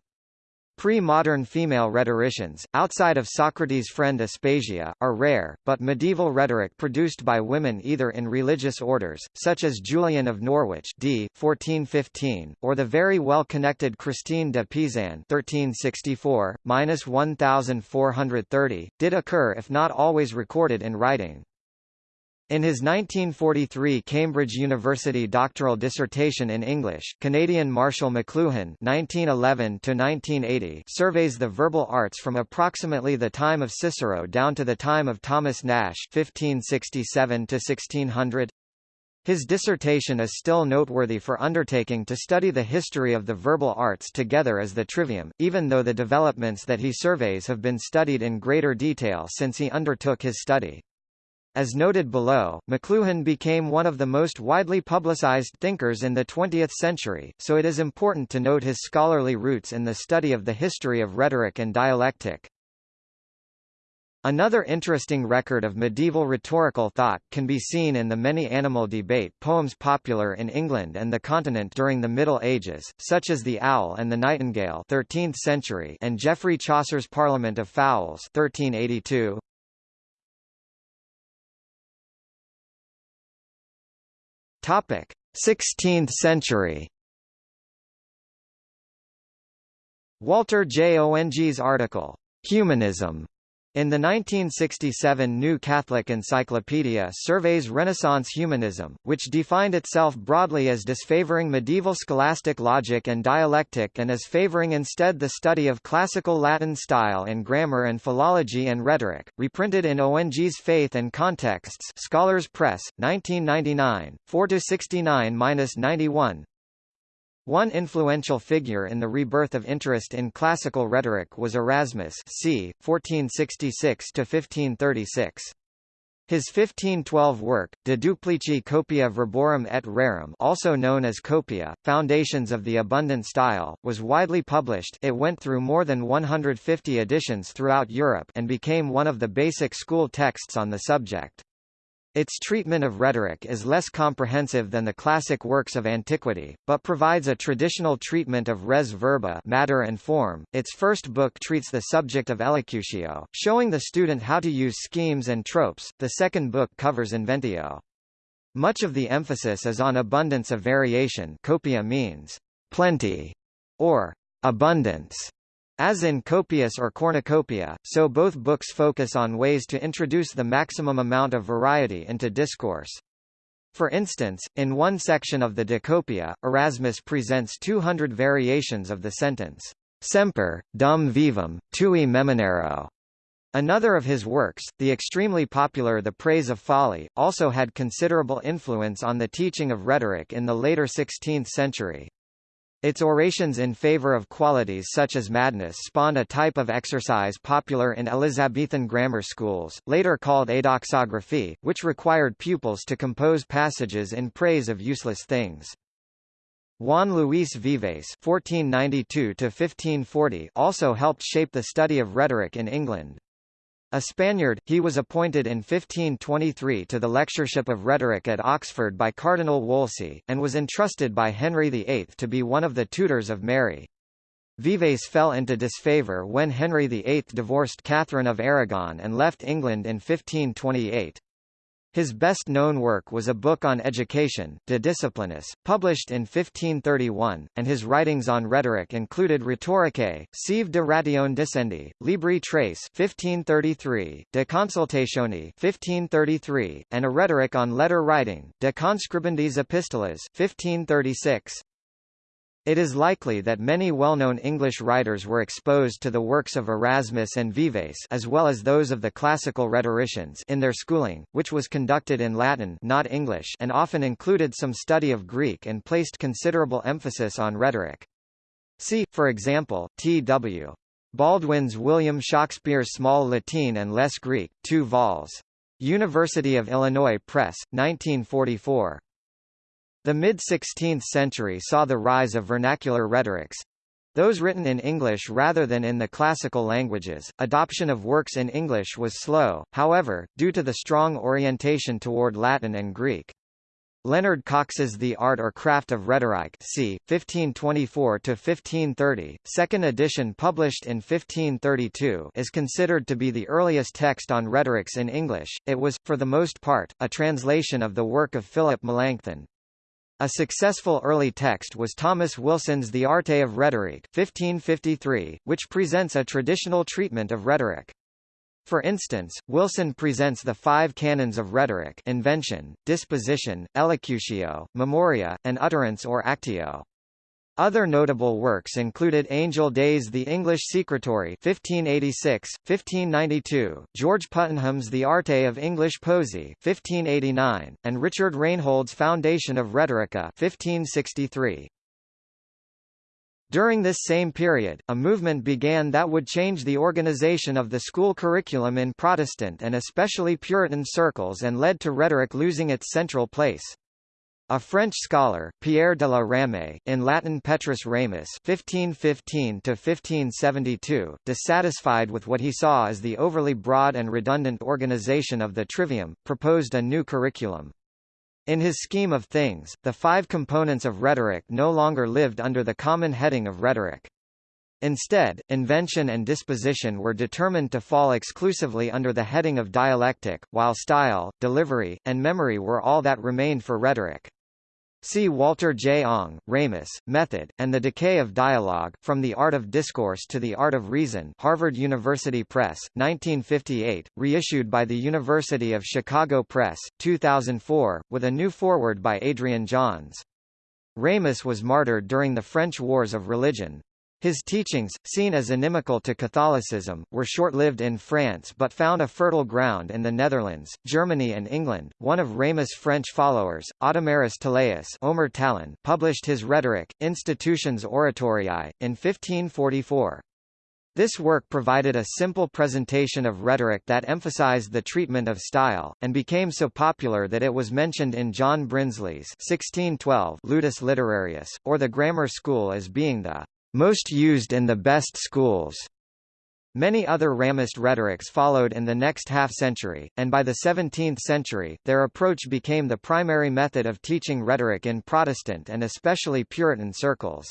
Pre-modern female rhetoricians, outside of Socrates' friend Aspasia, are rare, but medieval rhetoric produced by women either in religious orders, such as Julian of Norwich d. 1415, or the very well-connected Christine de Pizan 1364-1430, did occur if not always recorded in writing. In his 1943 Cambridge University doctoral dissertation in English, Canadian Marshall McLuhan (1911–1980) surveys the verbal arts from approximately the time of Cicero down to the time of Thomas Nashe (1567–1600). His dissertation is still noteworthy for undertaking to study the history of the verbal arts together as the trivium, even though the developments that he surveys have been studied in greater detail since he undertook his study. As noted below, McLuhan became one of the most widely publicized thinkers in the 20th century, so it is important to note his scholarly roots in the study of the history of rhetoric and dialectic. Another interesting record of medieval rhetorical thought can be seen in the many animal debate poems popular in England and the continent during the Middle Ages, such as The Owl and the Nightingale 13th century and Geoffrey Chaucer's Parliament of Fowls 1382. Topic: 16th century. Walter J. Ong's article, Humanism, in the 1967 New Catholic Encyclopedia surveys Renaissance humanism, which defined itself broadly as disfavoring medieval scholastic logic and dialectic and as favoring instead the study of classical Latin style in grammar and philology and rhetoric, reprinted in Ong's Faith and Contexts Scholars Press, 1999, 4–69–91, one influential figure in the rebirth of interest in classical rhetoric was Erasmus c. 1466–1536. His 1512 work, De Duplici Copia Verborum et Rerum also known as Copia, Foundations of the Abundant Style, was widely published it went through more than 150 editions throughout Europe and became one of the basic school texts on the subject. Its treatment of rhetoric is less comprehensive than the classic works of antiquity, but provides a traditional treatment of res verba matter and form. Its first book treats the subject of elocutio, showing the student how to use schemes and tropes. The second book covers inventio. Much of the emphasis is on abundance of variation copia means plenty, or abundance, as in Copius or Cornucopia, so both books focus on ways to introduce the maximum amount of variety into discourse. For instance, in one section of the De Copia, Erasmus presents 200 variations of the sentence, Semper, dum vivum, tui meminero. Another of his works, the extremely popular The Praise of Folly, also had considerable influence on the teaching of rhetoric in the later 16th century. Its orations in favor of qualities such as madness spawned a type of exercise popular in Elizabethan grammar schools, later called adoxography, which required pupils to compose passages in praise of useless things. Juan Luis Vives (1492–1540) also helped shape the study of rhetoric in England. A Spaniard, he was appointed in 1523 to the lectureship of rhetoric at Oxford by Cardinal Wolsey, and was entrusted by Henry VIII to be one of the tutors of Mary. Vives fell into disfavour when Henry VIII divorced Catherine of Aragon and left England in 1528. His best-known work was a book on education, De Disciplinis, published in 1531, and his writings on rhetoric included Rhetoricae, Sive de Ratione Dicendi, Libri Tres 1533, De Consultatione 1533, and a rhetoric on letter writing, De Conscribendis Epistolas 1536. It is likely that many well-known English writers were exposed to the works of Erasmus and Vives as well as those of the classical rhetoricians in their schooling, which was conducted in Latin not English and often included some study of Greek and placed considerable emphasis on rhetoric. See, for example, T.W. Baldwin's William Shakespeare's Small Latin and Less Greek, 2 vols. University of Illinois Press, 1944. The mid-16th century saw the rise of vernacular rhetorics, those written in English rather than in the classical languages. Adoption of works in English was slow, however, due to the strong orientation toward Latin and Greek. Leonard Cox's The Art or Craft of Rhetoric c. 1524–1530, second edition published in 1532 is considered to be the earliest text on rhetorics in English. It was, for the most part, a translation of the work of Philip Melanchthon. A successful early text was Thomas Wilson's The Arte of Rhetoric 1553, which presents a traditional treatment of rhetoric. For instance, Wilson presents the five canons of rhetoric invention, disposition, elocutio, memoria, and utterance or actio. Other notable works included Angel Day's The English Secretory 1586, 1592, George Puttenham's The Arte of English Poesy 1589, and Richard Rainolde's Foundation of Rhetorica 1563. During this same period, a movement began that would change the organization of the school curriculum in Protestant and especially Puritan circles and led to rhetoric losing its central place. A French scholar, Pierre de la Ramée, in Latin Petrus Ramus (1515–1572), dissatisfied with what he saw as the overly broad and redundant organization of the Trivium, proposed a new curriculum. In his scheme of things, the five components of rhetoric no longer lived under the common heading of rhetoric. Instead, invention and disposition were determined to fall exclusively under the heading of dialectic, while style, delivery, and memory were all that remained for rhetoric. See Walter J. Ong, Ramus, Method, and the Decay of Dialogue, From the Art of Discourse to the Art of Reason Harvard University Press, 1958, reissued by the University of Chicago Press, 2004, with a new foreword by Adrian Johns. Ramus was martyred during the French Wars of Religion. His teachings, seen as inimical to Catholicism, were short-lived in France but found a fertile ground in the Netherlands, Germany and England. One of Ramus' French followers, Audomarus Talaeus Omer Talon, published his Rhetoric, Institutions Oratoriae, in 1544. This work provided a simple presentation of rhetoric that emphasized the treatment of style, and became so popular that it was mentioned in John Brinsley's 1612 Ludus Literarius, or the Grammar School as being the most used in the best schools. Many other Ramist rhetorics followed in the next half-century, and by the 17th century, their approach became the primary method of teaching rhetoric in Protestant and especially Puritan circles.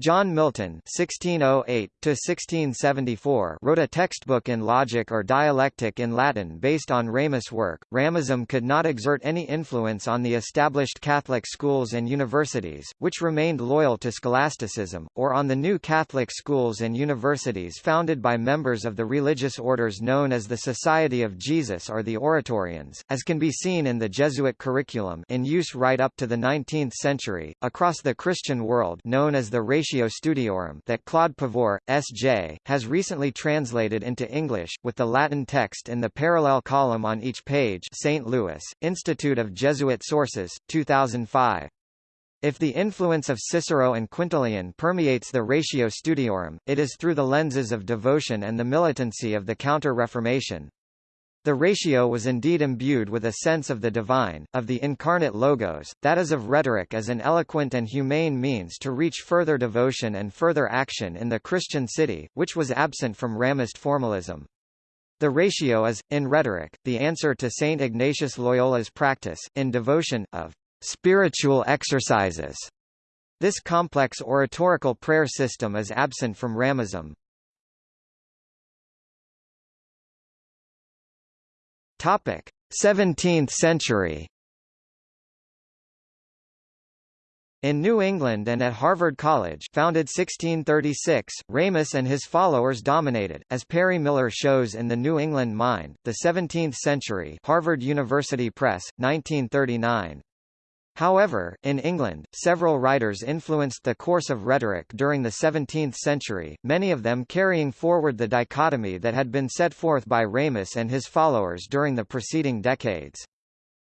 John Milton (1608–1674) wrote a textbook in logic or dialectic in Latin based on Ramus' work. Ramism could not exert any influence on the established Catholic schools and universities, which remained loyal to scholasticism, or on the new Catholic schools and universities founded by members of the religious orders known as the Society of Jesus or the Oratorians, as can be seen in the Jesuit curriculum in use right up to the 19th century across the Christian world, known as the Studiorum that Claude Pavur, S.J., has recently translated into English, with the Latin text in the parallel column on each page St. Louis, Institute of Jesuit Sources, 2005. If the influence of Cicero and Quintilian permeates the Ratio Studiorum, it is through the lenses of devotion and the militancy of the Counter-Reformation. The ratio was indeed imbued with a sense of the divine, of the incarnate logos, that is of rhetoric as an eloquent and humane means to reach further devotion and further action in the Christian city, which was absent from Ramist formalism. The ratio is, in rhetoric, the answer to Saint Ignatius Loyola's practice, in devotion, of spiritual exercises. This complex oratorical prayer system is absent from Ramism. Topic: 17th century. In New England and at Harvard College founded 1636, Ramus and his followers dominated, as Perry Miller shows in The New England Mind, the 17th Century Harvard University Press, 1939. However, in England, several writers influenced the course of rhetoric during the 17th century, many of them carrying forward the dichotomy that had been set forth by Ramus and his followers during the preceding decades.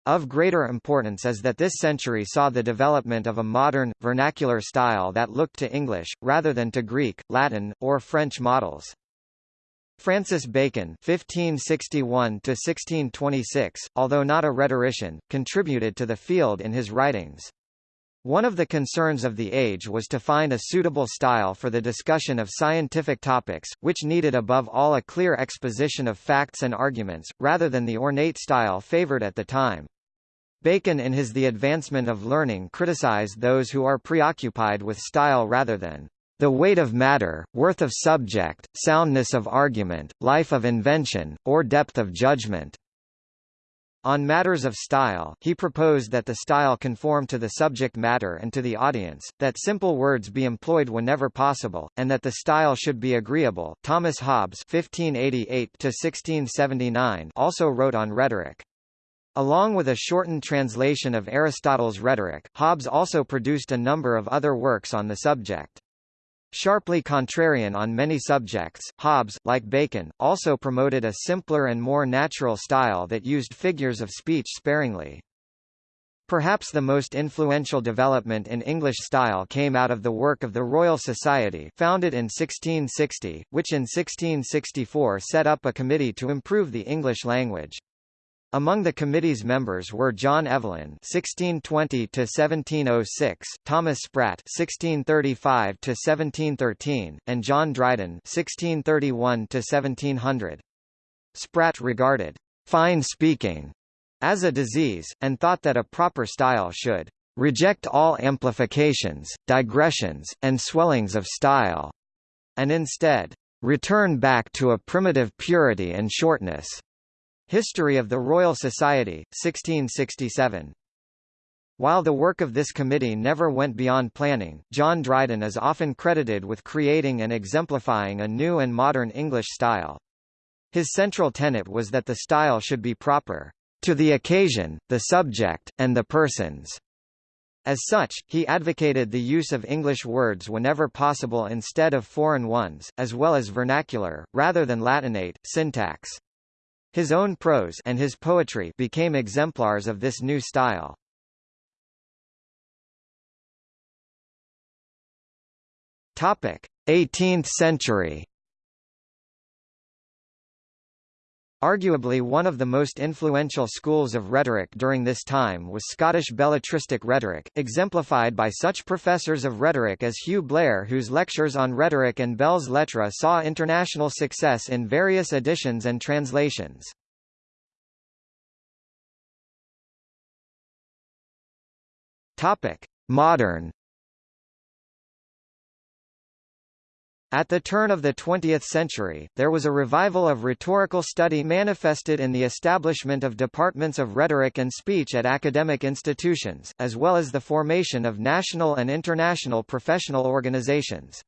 Of greater importance is that this century saw the development of a modern, vernacular style that looked to English, rather than to Greek, Latin, or French models. Francis Bacon (1561–1626), although not a rhetorician, contributed to the field in his writings. One of the concerns of the age was to find a suitable style for the discussion of scientific topics, which needed above all a clear exposition of facts and arguments, rather than the ornate style favored at the time. Bacon in his The Advancement of Learning criticized those who are preoccupied with style rather than the weight of matter, worth of subject, soundness of argument, life of invention, or depth of judgment. On matters of style, he proposed that the style conform to the subject matter and to the audience, that simple words be employed whenever possible, and that the style should be agreeable. Thomas Hobbes (1588–1679) also wrote on rhetoric. Along with a shortened translation of Aristotle's Rhetoric, Hobbes also produced a number of other works on the subject. Sharply contrarian on many subjects, Hobbes, like Bacon, also promoted a simpler and more natural style that used figures of speech sparingly. Perhaps the most influential development in English style came out of the work of the Royal Society founded in 1660, which in 1664 set up a committee to improve the English language. Among the committee's members were John Evelyn (1620–1706), Thomas Sprat (1635–1713), and John Dryden (1631–1700). Sprat regarded fine speaking as a disease, and thought that a proper style should reject all amplifications, digressions, and swellings of style, and instead return back to a primitive purity and shortness. History of the Royal Society, 1667. While the work of this committee never went beyond planning, John Dryden is often credited with creating and exemplifying a new and modern English style. His central tenet was that the style should be proper to the occasion, the subject, and the persons. As such, he advocated the use of English words whenever possible instead of foreign ones, as well as vernacular, rather than Latinate, syntax. His own prose and his poetry became exemplars of this new style. Topic: 18th century. Arguably one of the most influential schools of rhetoric during this time was Scottish belletristic rhetoric, exemplified by such professors of rhetoric as Hugh Blair whose lectures on rhetoric and belles lettres saw international success in various editions and translations. Modern At the turn of the 20th century, there was a revival of rhetorical study manifested in the establishment of departments of rhetoric and speech at academic institutions, as well as the formation of national and international professional organizations.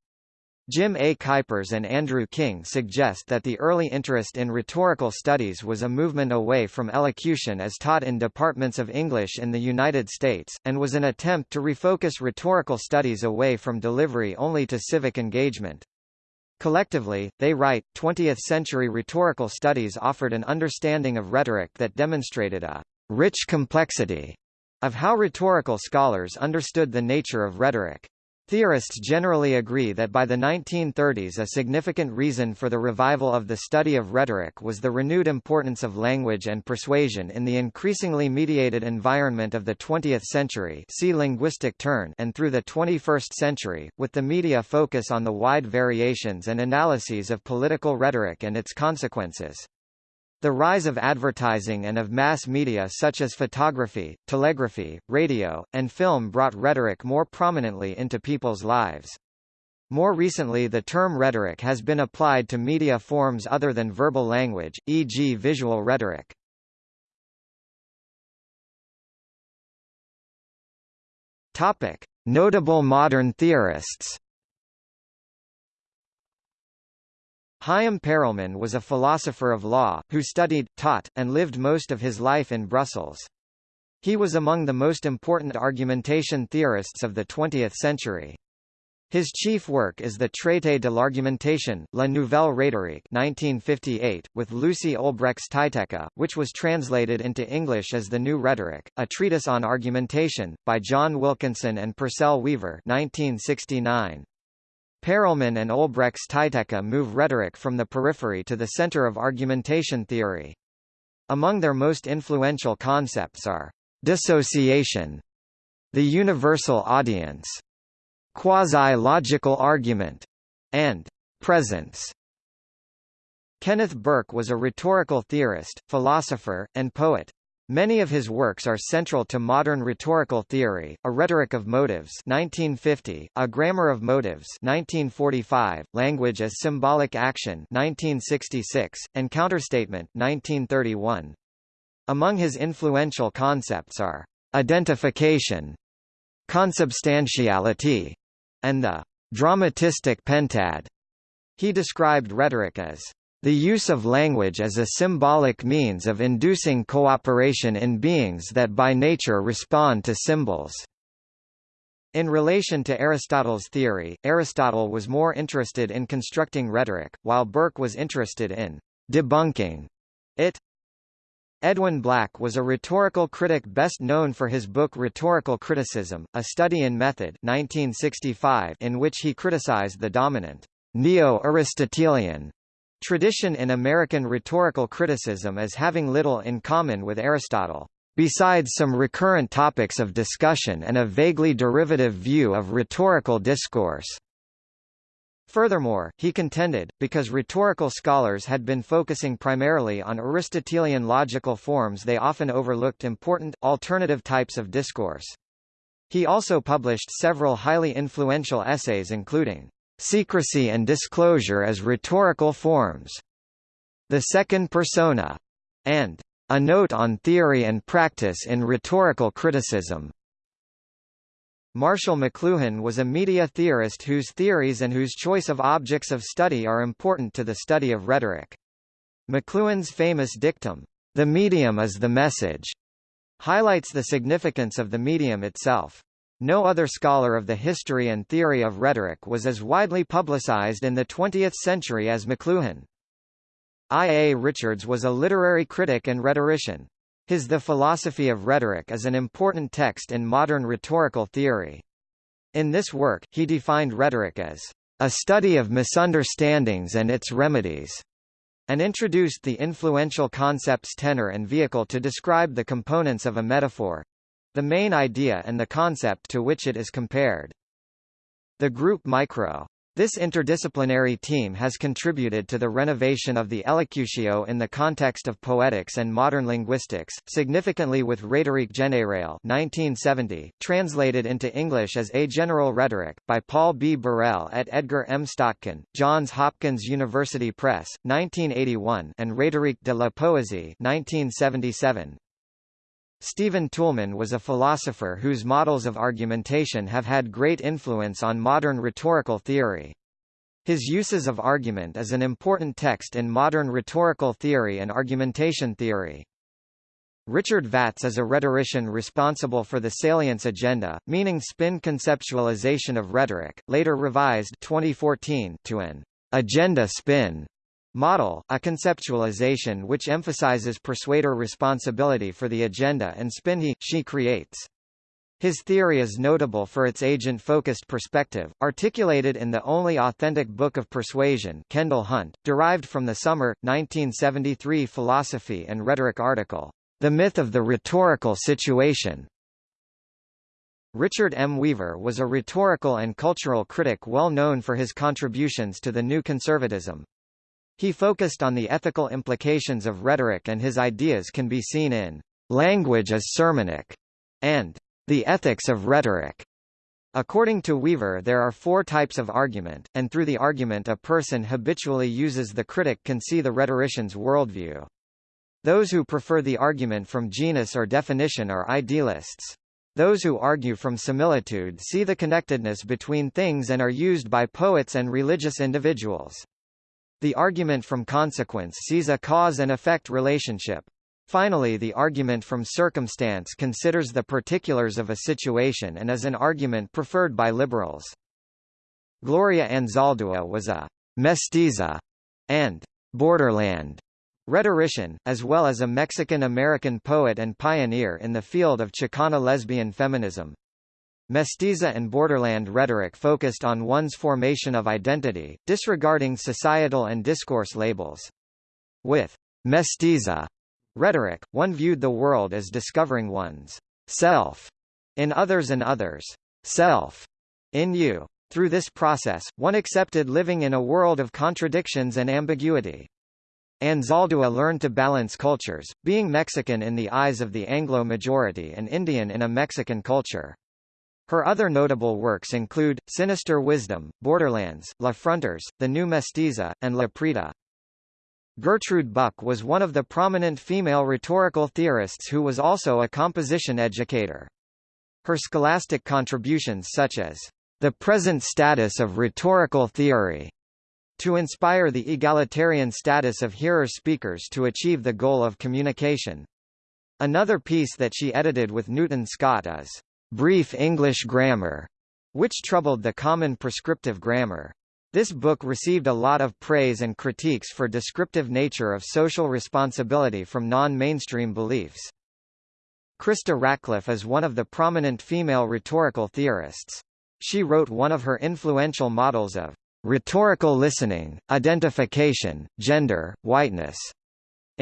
Jim A. Kuypers and Andrew King suggest that the early interest in rhetorical studies was a movement away from elocution as taught in departments of English in the United States, and was an attempt to refocus rhetorical studies away from delivery only to civic engagement. Collectively, they write, 20th-century rhetorical studies offered an understanding of rhetoric that demonstrated a rich complexity of how rhetorical scholars understood the nature of rhetoric. Theorists generally agree that by the 1930s a significant reason for the revival of the study of rhetoric was the renewed importance of language and persuasion in the increasingly mediated environment of the 20th century see linguistic turn and through the 21st century, with the media focus on the wide variations and analyses of political rhetoric and its consequences. The rise of advertising and of mass media such as photography, telegraphy, radio, and film brought rhetoric more prominently into people's lives. More recently the term rhetoric has been applied to media forms other than verbal language, e.g. visual rhetoric. Notable modern theorists Chaim Perelman was a philosopher of law, who studied, taught, and lived most of his life in Brussels. He was among the most important argumentation theorists of the 20th century. His chief work is the Traité de l'argumentation, La Nouvelle Rhétorique 1958, with Lucie Olbrechts-Tyteca, which was translated into English as The New Rhetoric, a treatise on argumentation, by John Wilkinson and Purcell Weaver 1969. Perelman and Olbrechts-Tyteca move rhetoric from the periphery to the center of argumentation theory. Among their most influential concepts are dissociation, the universal audience, quasi-logical argument, and presence. Kenneth Burke was a rhetorical theorist, philosopher, and poet. Many of his works are central to modern rhetorical theory, A Rhetoric of Motives 1950, A Grammar of Motives 1945, Language as Symbolic Action 1966, and Counterstatement 1931. Among his influential concepts are identification, consubstantiality, and the dramatistic pentad. He described rhetoric as the use of language as a symbolic means of inducing cooperation in beings that by nature respond to symbols. In relation to Aristotle's theory, Aristotle was more interested in constructing rhetoric, while Burke was interested in debunking it. Edwin Black was a rhetorical critic best known for his book Rhetorical Criticism, A Study in Method 1965, in which he criticized the dominant neo-Aristotelian tradition in American rhetorical criticism as having little in common with Aristotle, besides some recurrent topics of discussion and a vaguely derivative view of rhetorical discourse. Furthermore, he contended, because rhetorical scholars had been focusing primarily on Aristotelian logical forms they often overlooked important, alternative types of discourse. He also published several highly influential essays including, "'Secrecy and Disclosure as Rhetorical Forms", "'The Second Persona", and "'A Note on Theory and Practice in Rhetorical Criticism'. Marshall McLuhan was a media theorist whose theories and whose choice of objects of study are important to the study of rhetoric. McLuhan's famous dictum, "'The medium is the message' highlights the significance of the medium itself. No other scholar of the history and theory of rhetoric was as widely publicized in the 20th century as McLuhan. I. A. Richards was a literary critic and rhetorician. His The Philosophy of Rhetoric is an important text in modern rhetorical theory. In this work, he defined rhetoric as a study of misunderstandings and its remedies, and introduced the influential concepts tenor and vehicle to describe the components of a metaphor the main idea and the concept to which it is compared. The group micro this interdisciplinary team has contributed to the renovation of the elocutio in the context of poetics and modern linguistics, significantly with Rhétorique générale 1970, translated into English as A General Rhetoric, by Paul B. Burrell at Edgar M. Stockton, Johns Hopkins University Press, 1981 and Rhétorique de la Poésie 1977. Stephen Toulmin was a philosopher whose models of argumentation have had great influence on modern rhetorical theory. His Uses of Argument is an important text in modern rhetorical theory and argumentation theory. Richard Vatz is a rhetorician responsible for the salience agenda, meaning spin conceptualization of rhetoric, later revised 2014 to an agenda spin Model, a conceptualization which emphasizes persuader responsibility for the agenda and spin he, she creates. His theory is notable for its agent-focused perspective, articulated in the only authentic book of persuasion Kendall Hunt, derived from the summer, 1973 philosophy and rhetoric article, The Myth of the Rhetorical Situation. Richard M. Weaver was a rhetorical and cultural critic well known for his contributions to the New Conservatism. He focused on the ethical implications of rhetoric and his ideas can be seen in Language as Sermonic and The Ethics of Rhetoric. According to Weaver there are four types of argument, and through the argument a person habitually uses the critic can see the rhetorician's worldview. Those who prefer the argument from genus or definition are idealists. Those who argue from similitude see the connectedness between things and are used by poets and religious individuals. The argument from consequence sees a cause and effect relationship. Finally the argument from circumstance considers the particulars of a situation and is an argument preferred by liberals. Gloria Anzaldúa was a mestiza and borderland rhetorician, as well as a Mexican-American poet and pioneer in the field of Chicana lesbian feminism. Mestiza and borderland rhetoric focused on one's formation of identity, disregarding societal and discourse labels. With mestiza rhetoric, one viewed the world as discovering one's self in others and others' self in you. Through this process, one accepted living in a world of contradictions and ambiguity. Anzaldúa learned to balance cultures, being Mexican in the eyes of the Anglo majority and Indian in a Mexican culture. Her other notable works include, Sinister Wisdom, Borderlands, La Frontera, The New Mestiza, and La Prieta. Gertrude Buck was one of the prominent female rhetorical theorists who was also a composition educator. Her scholastic contributions such as, The Present Status of Rhetorical Theory, to inspire the egalitarian status of hearer-speakers to achieve the goal of communication. Another piece that she edited with Newton Scott is brief English grammar, which troubled the common prescriptive grammar. This book received a lot of praise and critiques for descriptive nature of social responsibility from non-mainstream beliefs. Krista Ratcliffe is one of the prominent female rhetorical theorists. She wrote one of her influential models of rhetorical listening, identification, gender, whiteness.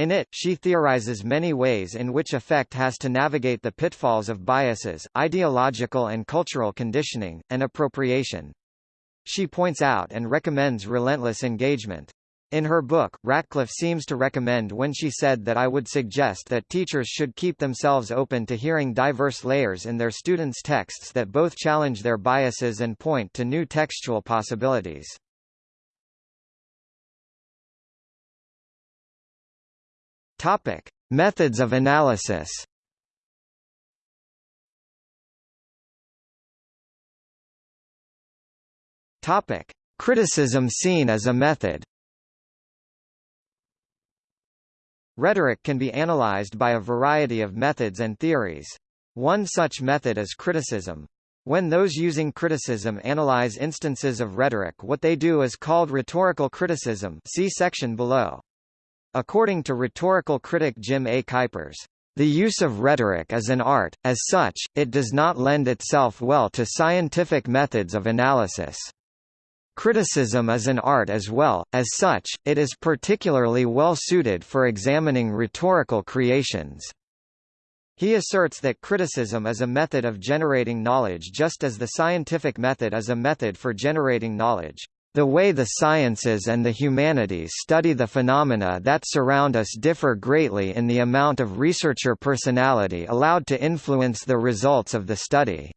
In it, she theorizes many ways in which effect has to navigate the pitfalls of biases, ideological and cultural conditioning, and appropriation. She points out and recommends relentless engagement. In her book, Ratcliffe seems to recommend when she said that I would suggest that teachers should keep themselves open to hearing diverse layers in their students' texts that both challenge their biases and point to new textual possibilities. Topic: Methods of analysis. Topic: Criticism seen as a method. Rhetoric can be analyzed by a variety of methods and theories. One such method is criticism. When those using criticism analyze instances of rhetoric what they do is called rhetorical criticism see section below. According to rhetorical critic Jim A. Kuypers, the use of rhetoric is an art, as such, it does not lend itself well to scientific methods of analysis. Criticism is an art as well, as such, it is particularly well suited for examining rhetorical creations. He asserts that criticism is a method of generating knowledge just as the scientific method is a method for generating knowledge. The way the sciences and the humanities study the phenomena that surround us differ greatly in the amount of researcher personality allowed to influence the results of the study.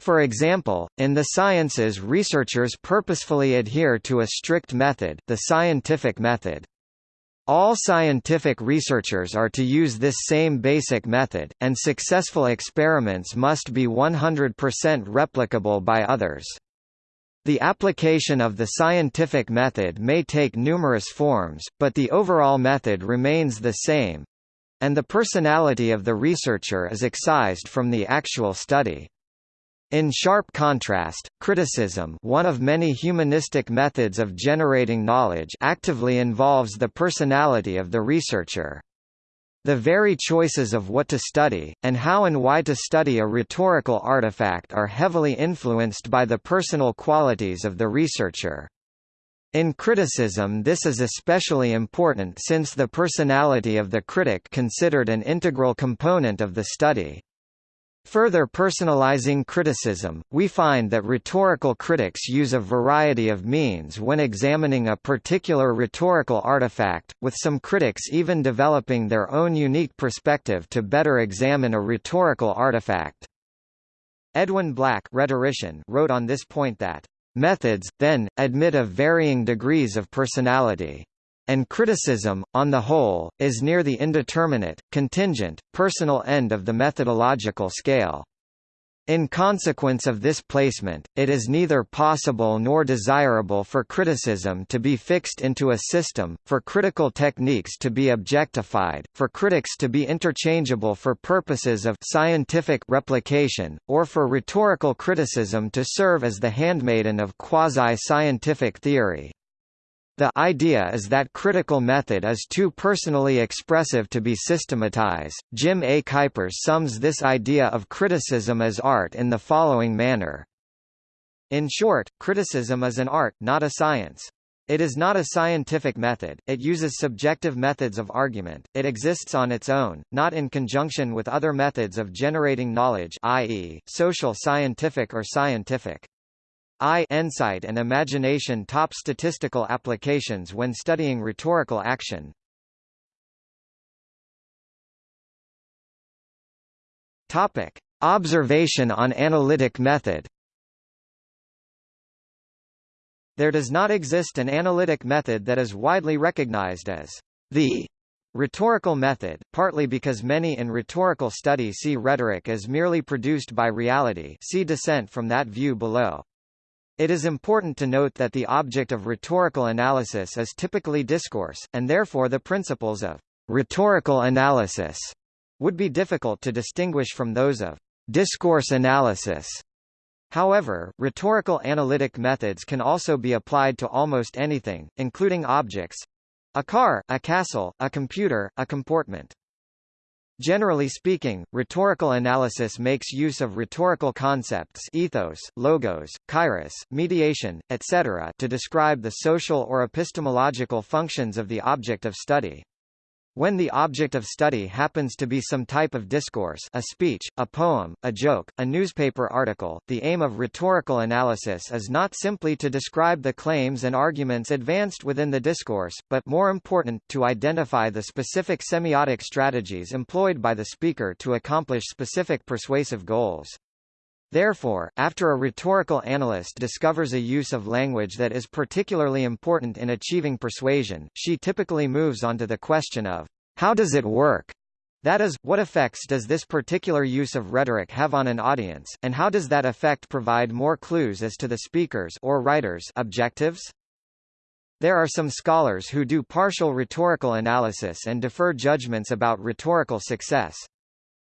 For example, in the sciences researchers purposefully adhere to a strict method the scientific method. All scientific researchers are to use this same basic method, and successful experiments must be 100% replicable by others. The application of the scientific method may take numerous forms, but the overall method remains the same and the personality of the researcher is excised from the actual study. In sharp contrast, criticism one of many humanistic methods of generating knowledge actively involves the personality of the researcher. The very choices of what to study, and how and why to study a rhetorical artifact are heavily influenced by the personal qualities of the researcher. In criticism this is especially important since the personality of the critic considered an integral component of the study. Further personalizing criticism, we find that rhetorical critics use a variety of means when examining a particular rhetorical artifact, with some critics even developing their own unique perspective to better examine a rhetorical artifact. Edwin Black rhetorician wrote on this point that, "...methods, then, admit of varying degrees of personality." And criticism, on the whole, is near the indeterminate, contingent, personal end of the methodological scale. In consequence of this placement, it is neither possible nor desirable for criticism to be fixed into a system, for critical techniques to be objectified, for critics to be interchangeable for purposes of scientific replication, or for rhetorical criticism to serve as the handmaiden of quasi-scientific theory. The idea is that critical method is too personally expressive to be systematized. Jim A. Kuypers sums this idea of criticism as art in the following manner. In short, criticism is an art, not a science. It is not a scientific method, it uses subjective methods of argument, it exists on its own, not in conjunction with other methods of generating knowledge i.e., social scientific or scientific. Insight and imagination top statistical applications when studying rhetorical action. Topic: Observation on analytic method. There does not exist an analytic method that is widely recognized as the rhetorical method, partly because many in rhetorical study see rhetoric as merely produced by reality see dissent from that view below. It is important to note that the object of rhetorical analysis is typically discourse, and therefore the principles of rhetorical analysis would be difficult to distinguish from those of discourse analysis. However, rhetorical analytic methods can also be applied to almost anything, including objects a car, a castle, a computer, a comportment. Generally speaking, rhetorical analysis makes use of rhetorical concepts ethos, logos, kairos, mediation, etc. to describe the social or epistemological functions of the object of study. When the object of study happens to be some type of discourse a speech, a poem, a joke, a newspaper article, the aim of rhetorical analysis is not simply to describe the claims and arguments advanced within the discourse, but more important, to identify the specific semiotic strategies employed by the speaker to accomplish specific persuasive goals. Therefore, after a rhetorical analyst discovers a use of language that is particularly important in achieving persuasion, she typically moves on to the question of, how does it work? That is, what effects does this particular use of rhetoric have on an audience, and how does that effect provide more clues as to the speaker's or writer's objectives? There are some scholars who do partial rhetorical analysis and defer judgments about rhetorical success.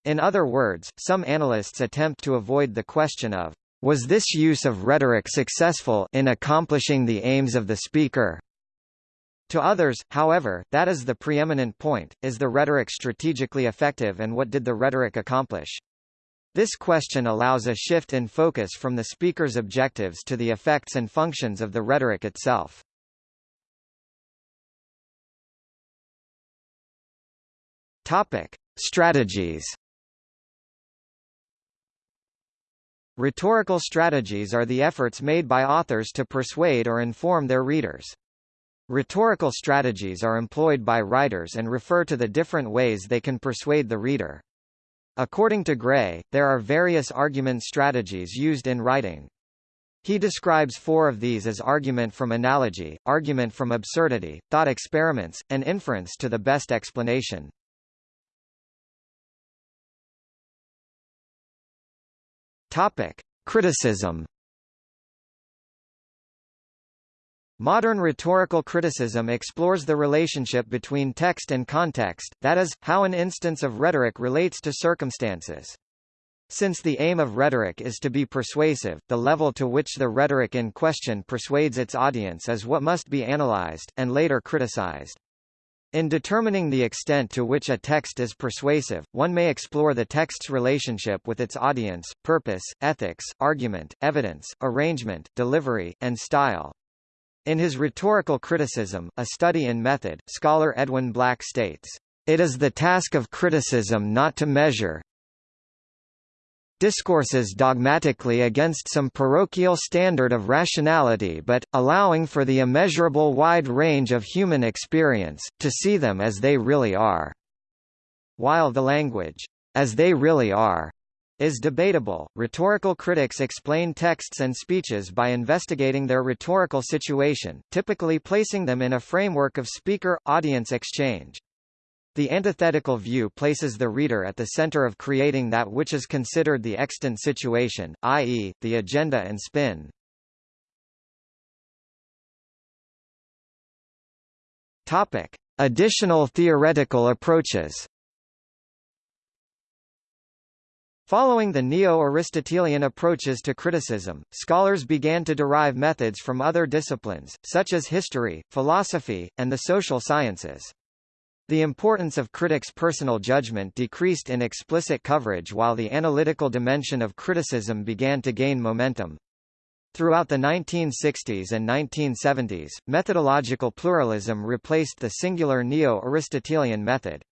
In other words, some analysts attempt to avoid the question of, was this use of rhetoric successful in accomplishing the aims of the speaker? To others, however, that is the preeminent point, is the rhetoric strategically effective and what did the rhetoric accomplish? This question allows a shift in focus from the speaker's objectives to the effects and functions of the rhetoric itself. Topic. Strategies Rhetorical strategies are the efforts made by authors to persuade or inform their readers. Rhetorical strategies are employed by writers and refer to the different ways they can persuade the reader. According to Gray, there are various argument strategies used in writing. He describes four of these as argument from analogy, argument from absurdity, thought experiments, and inference to the best explanation. Topic: Criticism. Modern rhetorical criticism explores the relationship between text and context, that is, how an instance of rhetoric relates to circumstances. Since the aim of rhetoric is to be persuasive, the level to which the rhetoric in question persuades its audience is what must be analyzed, and later criticized. In determining the extent to which a text is persuasive, one may explore the text's relationship with its audience, purpose, ethics, argument, evidence, arrangement, delivery, and style. In his Rhetorical Criticism, a study in method, scholar Edwin Black states, "...it is the task of criticism not to measure, discourses dogmatically against some parochial standard of rationality but, allowing for the immeasurable wide range of human experience, to see them as they really are." While the language, "as they really are," is debatable. Rhetorical critics explain texts and speeches by investigating their rhetorical situation, typically placing them in a framework of speaker-audience exchange. The antithetical view places the reader at the center of creating that which is considered the extant situation, i.e., the agenda and spin. Topic: Additional theoretical approaches. Following the Neo-Aristotelian approaches to criticism, scholars began to derive methods from other disciplines, such as history, philosophy, and the social sciences. The importance of critics' personal judgment decreased in explicit coverage while the analytical dimension of criticism began to gain momentum. Throughout the 1960s and 1970s, methodological pluralism replaced the singular neo-Aristotelian method.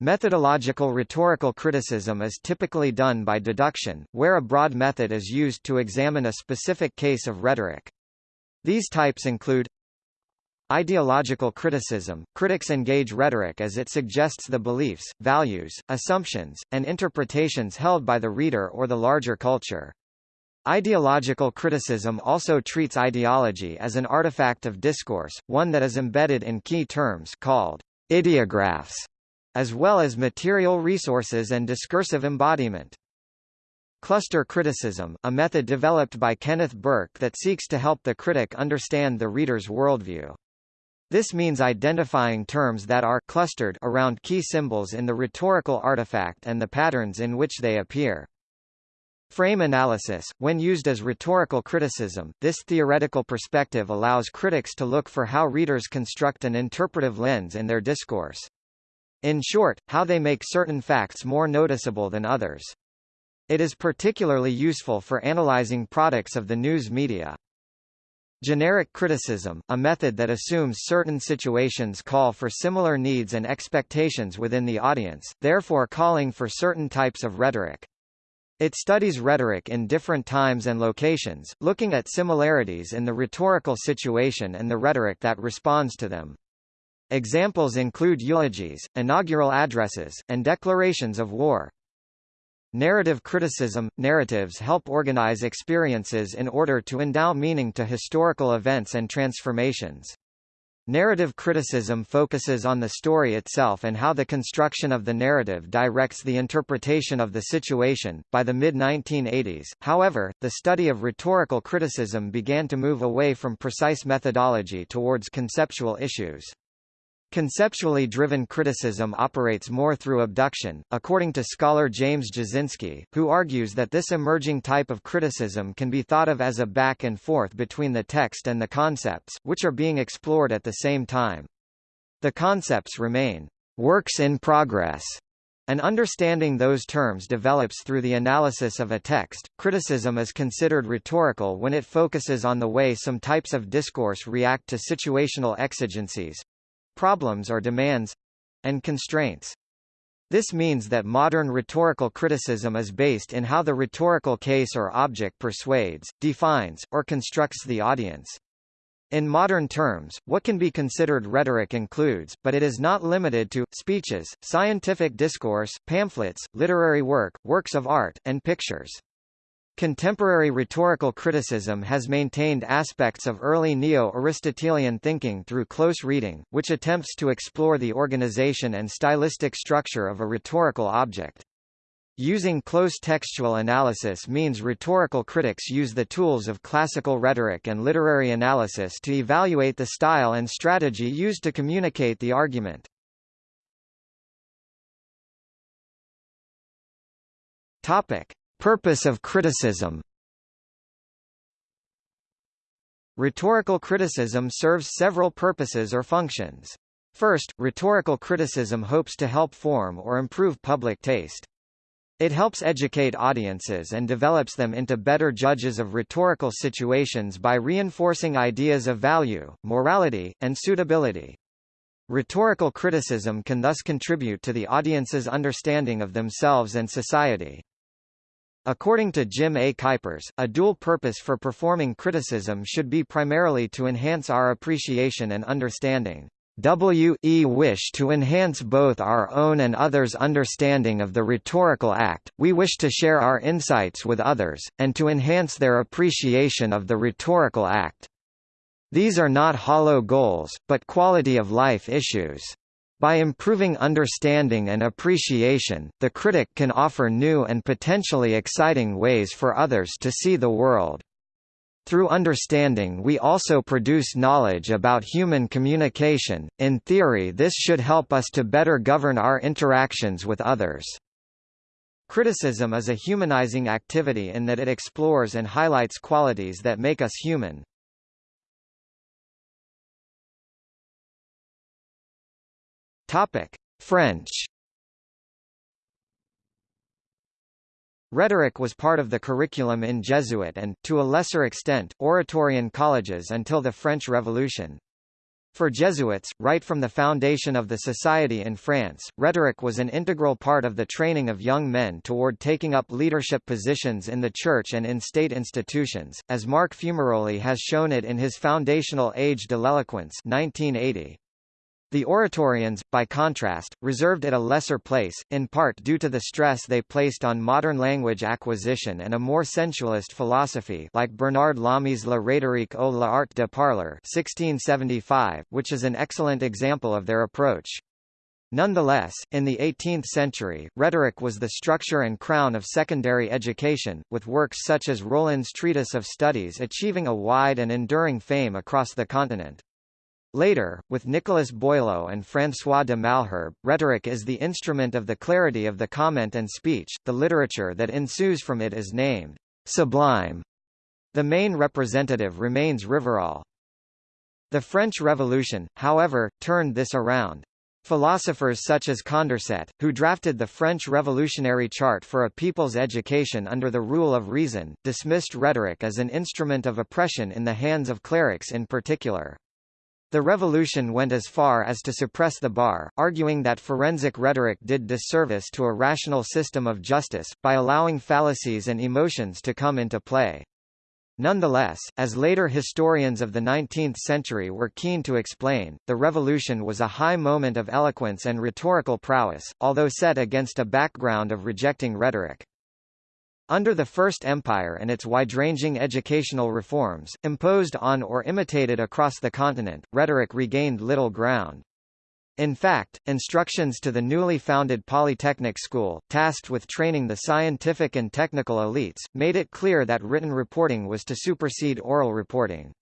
Methodological rhetorical criticism is typically done by deduction, where a broad method is used to examine a specific case of rhetoric. These types include Ideological criticism – Critics engage rhetoric as it suggests the beliefs, values, assumptions, and interpretations held by the reader or the larger culture. Ideological criticism also treats ideology as an artifact of discourse, one that is embedded in key terms called ideographs, as well as material resources and discursive embodiment. Cluster criticism, a method developed by Kenneth Burke that seeks to help the critic understand the reader's worldview. This means identifying terms that are clustered around key symbols in the rhetorical artifact and the patterns in which they appear. Frame analysis, when used as rhetorical criticism, this theoretical perspective allows critics to look for how readers construct an interpretive lens in their discourse. In short, how they make certain facts more noticeable than others. It is particularly useful for analyzing products of the news media. Generic criticism, a method that assumes certain situations call for similar needs and expectations within the audience, therefore calling for certain types of rhetoric. It studies rhetoric in different times and locations, looking at similarities in the rhetorical situation and the rhetoric that responds to them. Examples include eulogies, inaugural addresses, and declarations of war. Narrative criticism – Narratives help organize experiences in order to endow meaning to historical events and transformations. Narrative criticism focuses on the story itself and how the construction of the narrative directs the interpretation of the situation. By the mid 1980s, however, the study of rhetorical criticism began to move away from precise methodology towards conceptual issues. Conceptually driven criticism operates more through abduction, according to scholar James Jasinski, who argues that this emerging type of criticism can be thought of as a back and forth between the text and the concepts, which are being explored at the same time. The concepts remain works in progress, and understanding those terms develops through the analysis of a text. Criticism is considered rhetorical when it focuses on the way some types of discourse react to situational exigencies, problems or demands and constraints. This means that modern rhetorical criticism is based in how the rhetorical case or object persuades, defines, or constructs the audience. In modern terms, what can be considered rhetoric includes, but it is not limited to, speeches, scientific discourse, pamphlets, literary work, works of art, and pictures. Contemporary rhetorical criticism has maintained aspects of early Neo-Aristotelian thinking through close reading, which attempts to explore the organization and stylistic structure of a rhetorical object. Using close textual analysis means rhetorical critics use the tools of classical rhetoric and literary analysis to evaluate the style and strategy used to communicate the argument. Topic. Purpose of criticism Rhetorical criticism serves several purposes or functions. First, rhetorical criticism hopes to help form or improve public taste. It helps educate audiences and develops them into better judges of rhetorical situations by reinforcing ideas of value, morality, and suitability. Rhetorical criticism can thus contribute to the audience's understanding of themselves and society. According to Jim A. Kuypers, a dual purpose for performing criticism should be primarily to enhance our appreciation and understanding. We wish to enhance both our own and others' understanding of the rhetorical act, we wish to share our insights with others, and to enhance their appreciation of the rhetorical act. These are not hollow goals, but quality of life issues. By improving understanding and appreciation, the critic can offer new and potentially exciting ways for others to see the world. Through understanding we also produce knowledge about human communication, in theory this should help us to better govern our interactions with others. Criticism is a humanizing activity in that it explores and highlights qualities that make us human. Topic: French. Rhetoric was part of the curriculum in Jesuit and, to a lesser extent, Oratorian colleges until the French Revolution. For Jesuits, right from the foundation of the society in France, rhetoric was an integral part of the training of young men toward taking up leadership positions in the church and in state institutions, as Marc Fumaroli has shown it in his foundational Age de l'Eloquence 1980. The Oratorians, by contrast, reserved it a lesser place, in part due to the stress they placed on modern language acquisition and a more sensualist philosophy like Bernard Lamy's La rhétorique ou l'art de parler 1675, which is an excellent example of their approach. Nonetheless, in the 18th century, rhetoric was the structure and crown of secondary education, with works such as Rollin's Treatise of Studies achieving a wide and enduring fame across the continent. Later, with Nicolas Boileau and François de Malherbe, rhetoric is the instrument of the clarity of the comment and speech, the literature that ensues from it is named sublime. The main representative remains Rivarol. The French Revolution, however, turned this around. Philosophers such as Condorcet, who drafted the French revolutionary chart for a people's education under the rule of reason, dismissed rhetoric as an instrument of oppression in the hands of clerics in particular. The revolution went as far as to suppress the bar, arguing that forensic rhetoric did disservice to a rational system of justice, by allowing fallacies and emotions to come into play. Nonetheless, as later historians of the 19th century were keen to explain, the revolution was a high moment of eloquence and rhetorical prowess, although set against a background of rejecting rhetoric. Under the First Empire and its wide-ranging educational reforms, imposed on or imitated across the continent, rhetoric regained little ground. In fact, instructions to the newly founded Polytechnic School, tasked with training the scientific and technical elites, made it clear that written reporting was to supersede oral reporting.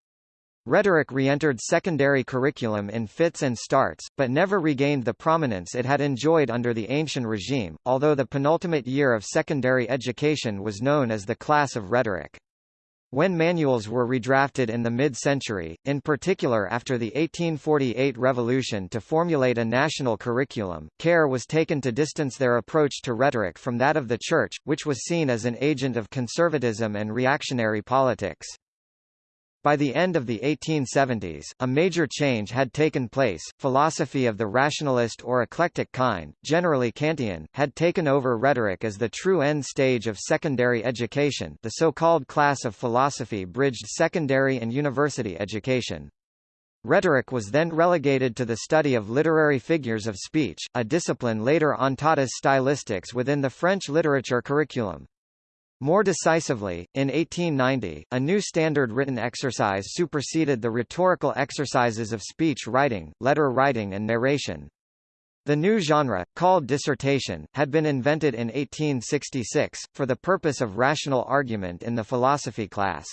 Rhetoric re-entered secondary curriculum in fits and starts, but never regained the prominence it had enjoyed under the ancient regime, although the penultimate year of secondary education was known as the class of rhetoric. When manuals were redrafted in the mid-century, in particular after the 1848 revolution to formulate a national curriculum, care was taken to distance their approach to rhetoric from that of the Church, which was seen as an agent of conservatism and reactionary politics. By the end of the 1870s, a major change had taken place. Philosophy of the rationalist or eclectic kind, generally Kantian, had taken over rhetoric as the true end stage of secondary education. The so-called class of philosophy bridged secondary and university education. Rhetoric was then relegated to the study of literary figures of speech, a discipline later on taught as stylistics within the French literature curriculum. More decisively, in 1890, a new standard written exercise superseded the rhetorical exercises of speech writing, letter writing and narration. The new genre, called dissertation, had been invented in 1866, for the purpose of rational argument in the philosophy class.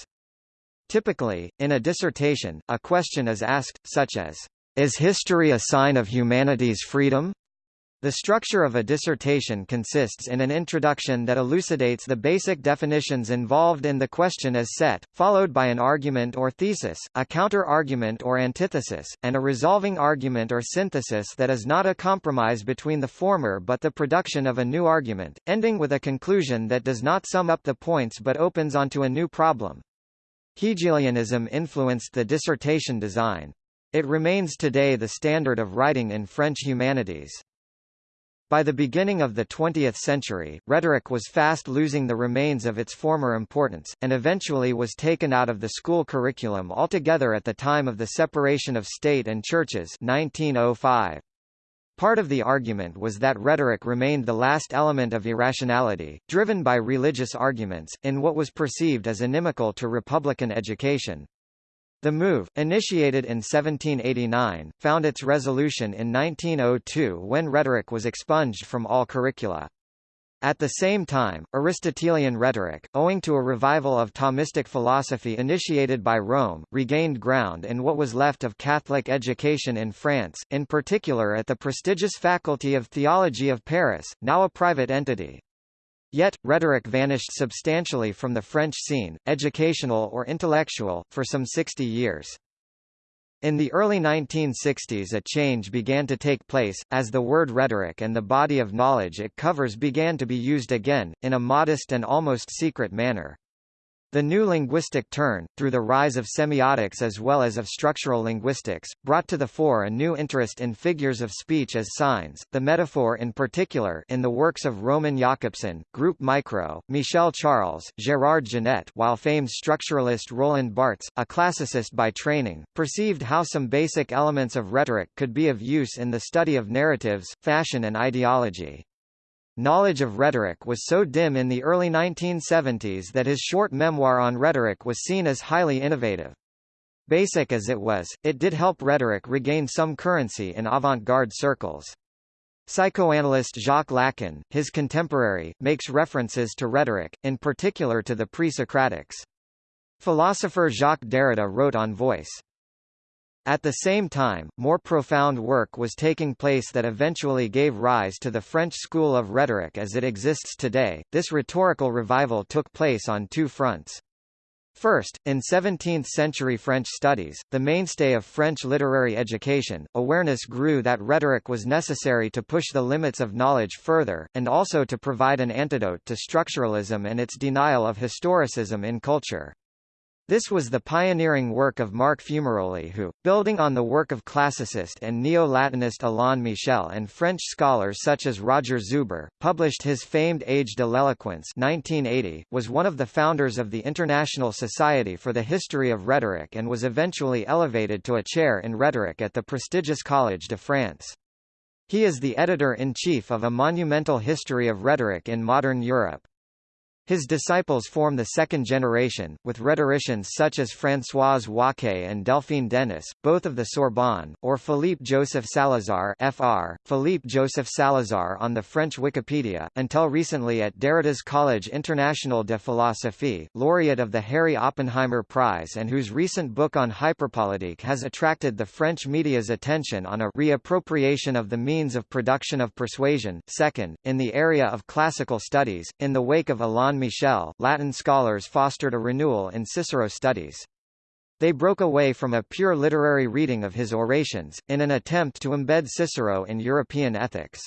Typically, in a dissertation, a question is asked, such as, Is history a sign of humanity's freedom? The structure of a dissertation consists in an introduction that elucidates the basic definitions involved in the question as set, followed by an argument or thesis, a counter-argument or antithesis, and a resolving argument or synthesis that is not a compromise between the former but the production of a new argument, ending with a conclusion that does not sum up the points but opens onto a new problem. Hegelianism influenced the dissertation design. It remains today the standard of writing in French humanities. By the beginning of the 20th century, rhetoric was fast losing the remains of its former importance, and eventually was taken out of the school curriculum altogether at the time of the separation of state and churches 1905. Part of the argument was that rhetoric remained the last element of irrationality, driven by religious arguments, in what was perceived as inimical to republican education. The move, initiated in 1789, found its resolution in 1902 when rhetoric was expunged from all curricula. At the same time, Aristotelian rhetoric, owing to a revival of Thomistic philosophy initiated by Rome, regained ground in what was left of Catholic education in France, in particular at the prestigious Faculty of Theology of Paris, now a private entity. Yet, rhetoric vanished substantially from the French scene, educational or intellectual, for some 60 years. In the early 1960s a change began to take place, as the word rhetoric and the body of knowledge it covers began to be used again, in a modest and almost secret manner. The new linguistic turn, through the rise of semiotics as well as of structural linguistics, brought to the fore a new interest in figures of speech as signs, the metaphor in particular in the works of Roman Jakobson, Group Micro, Michel Charles, Gérard Genette while famed structuralist Roland Barthes, a classicist by training, perceived how some basic elements of rhetoric could be of use in the study of narratives, fashion and ideology. Knowledge of rhetoric was so dim in the early 1970s that his short memoir on rhetoric was seen as highly innovative. Basic as it was, it did help rhetoric regain some currency in avant-garde circles. Psychoanalyst Jacques Lacan, his contemporary, makes references to rhetoric, in particular to the pre-Socratics. Philosopher Jacques Derrida wrote on voice. At the same time, more profound work was taking place that eventually gave rise to the French school of rhetoric as it exists today. This rhetorical revival took place on two fronts. First, in 17th-century French studies, the mainstay of French literary education, awareness grew that rhetoric was necessary to push the limits of knowledge further, and also to provide an antidote to structuralism and its denial of historicism in culture. This was the pioneering work of Marc Fumaroli who, building on the work of classicist and neo-Latinist Alain Michel and French scholars such as Roger Zuber, published his famed Age de l'Eloquence 1980, was one of the founders of the International Society for the History of Rhetoric and was eventually elevated to a chair in rhetoric at the prestigious Collège de France. He is the editor-in-chief of A Monumental History of Rhetoric in Modern Europe. His disciples form the second generation, with rhetoricians such as Françoise Waquet and Delphine Denis, both of the Sorbonne, or Philippe Joseph Salazar Fr. Philippe Joseph Salazar on the French Wikipedia, until recently at Derrida's Collège International de Philosophie, laureate of the Harry Oppenheimer Prize and whose recent book on hyperpolitique has attracted the French media's attention on a reappropriation of the means of production of persuasion. Second, in the area of classical studies, in the wake of Alain Michel, Latin scholars fostered a renewal in Cicero studies. They broke away from a pure literary reading of his orations, in an attempt to embed Cicero in European ethics.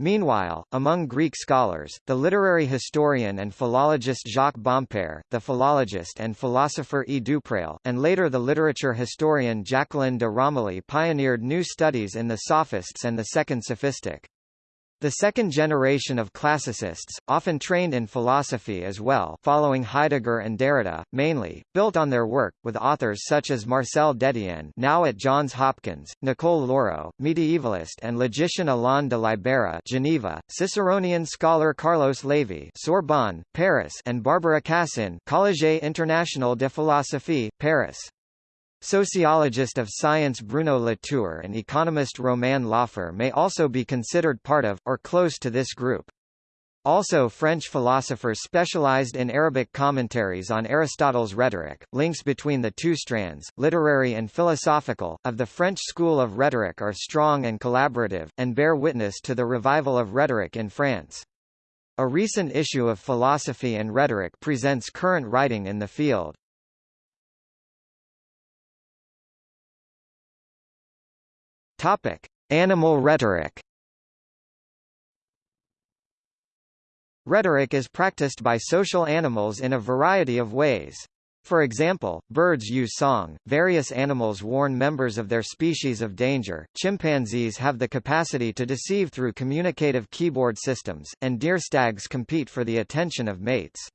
Meanwhile, among Greek scholars, the literary historian and philologist Jacques Bompaire, the philologist and philosopher E. Dupréel, and later the literature historian Jacqueline de Romilly pioneered new studies in the Sophists and the Second Sophistic. The second generation of classicists, often trained in philosophy as well following Heidegger and Derrida, mainly, built on their work, with authors such as Marcel Détienne now at Johns Hopkins, Nicole Loraux, medievalist and logician Alain de Libera Geneva, Ciceronian scholar Carlos Levy Sorbonne, Paris and Barbara Cassin Collège International de Philosophie, Paris. Sociologist of science Bruno Latour and economist Romain Laufer may also be considered part of, or close to this group. Also French philosophers specialized in Arabic commentaries on Aristotle's rhetoric. Links between the two strands, literary and philosophical, of the French school of rhetoric are strong and collaborative, and bear witness to the revival of rhetoric in France. A recent issue of Philosophy and Rhetoric presents current writing in the field. Topic: Animal rhetoric. Rhetoric is practiced by social animals in a variety of ways. For example, birds use song, various animals warn members of their species of danger, chimpanzees have the capacity to deceive through communicative keyboard systems, and deer stags compete for the attention of mates.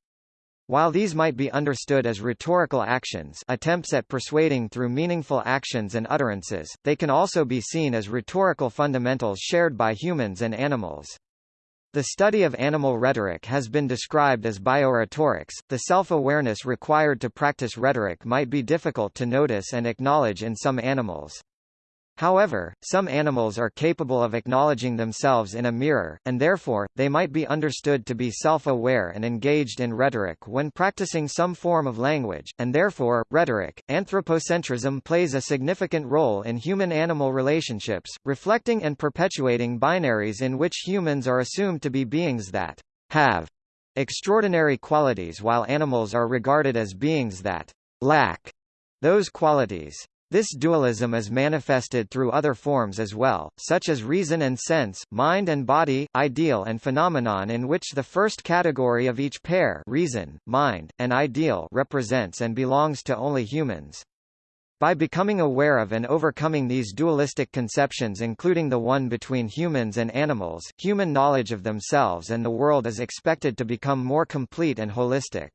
While these might be understood as rhetorical actions attempts at persuading through meaningful actions and utterances, they can also be seen as rhetorical fundamentals shared by humans and animals. The study of animal rhetoric has been described as biorhetorics. The self-awareness required to practice rhetoric might be difficult to notice and acknowledge in some animals. However, some animals are capable of acknowledging themselves in a mirror, and therefore, they might be understood to be self-aware and engaged in rhetoric when practicing some form of language, and therefore, rhetoric. Anthropocentrism plays a significant role in human-animal relationships, reflecting and perpetuating binaries in which humans are assumed to be beings that have extraordinary qualities while animals are regarded as beings that lack those qualities. This dualism is manifested through other forms as well, such as reason and sense, mind and body, ideal and phenomenon in which the first category of each pair reason, mind, and ideal represents and belongs to only humans. By becoming aware of and overcoming these dualistic conceptions including the one between humans and animals, human knowledge of themselves and the world is expected to become more complete and holistic.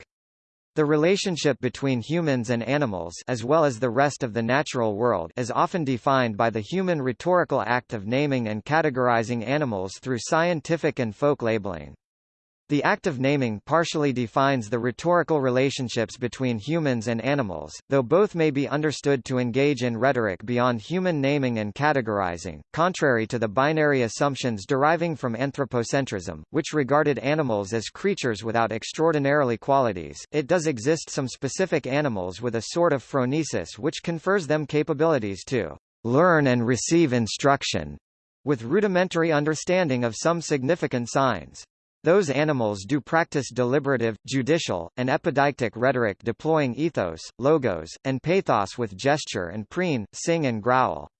The relationship between humans and animals as well as the rest of the natural world is often defined by the human rhetorical act of naming and categorizing animals through scientific and folk labeling. The act of naming partially defines the rhetorical relationships between humans and animals, though both may be understood to engage in rhetoric beyond human naming and categorizing, contrary to the binary assumptions deriving from anthropocentrism, which regarded animals as creatures without extraordinarily qualities. It does exist some specific animals with a sort of phronesis which confers them capabilities to learn and receive instruction, with rudimentary understanding of some significant signs. Those animals do practice deliberative, judicial, and epideictic rhetoric deploying ethos, logos, and pathos with gesture and preen, sing and growl.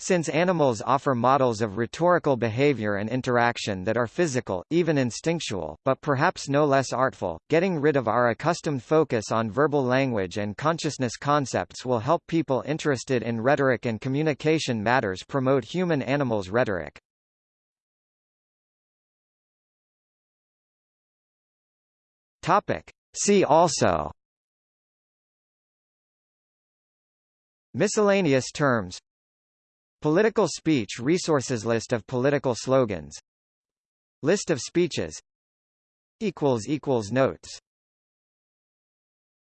Since animals offer models of rhetorical behavior and interaction that are physical, even instinctual, but perhaps no less artful, getting rid of our accustomed focus on verbal language and consciousness concepts will help people interested in rhetoric and communication matters promote human-animals rhetoric. Topic. See also. Miscellaneous terms. Political speech resources List of political slogans. List of speeches. Notes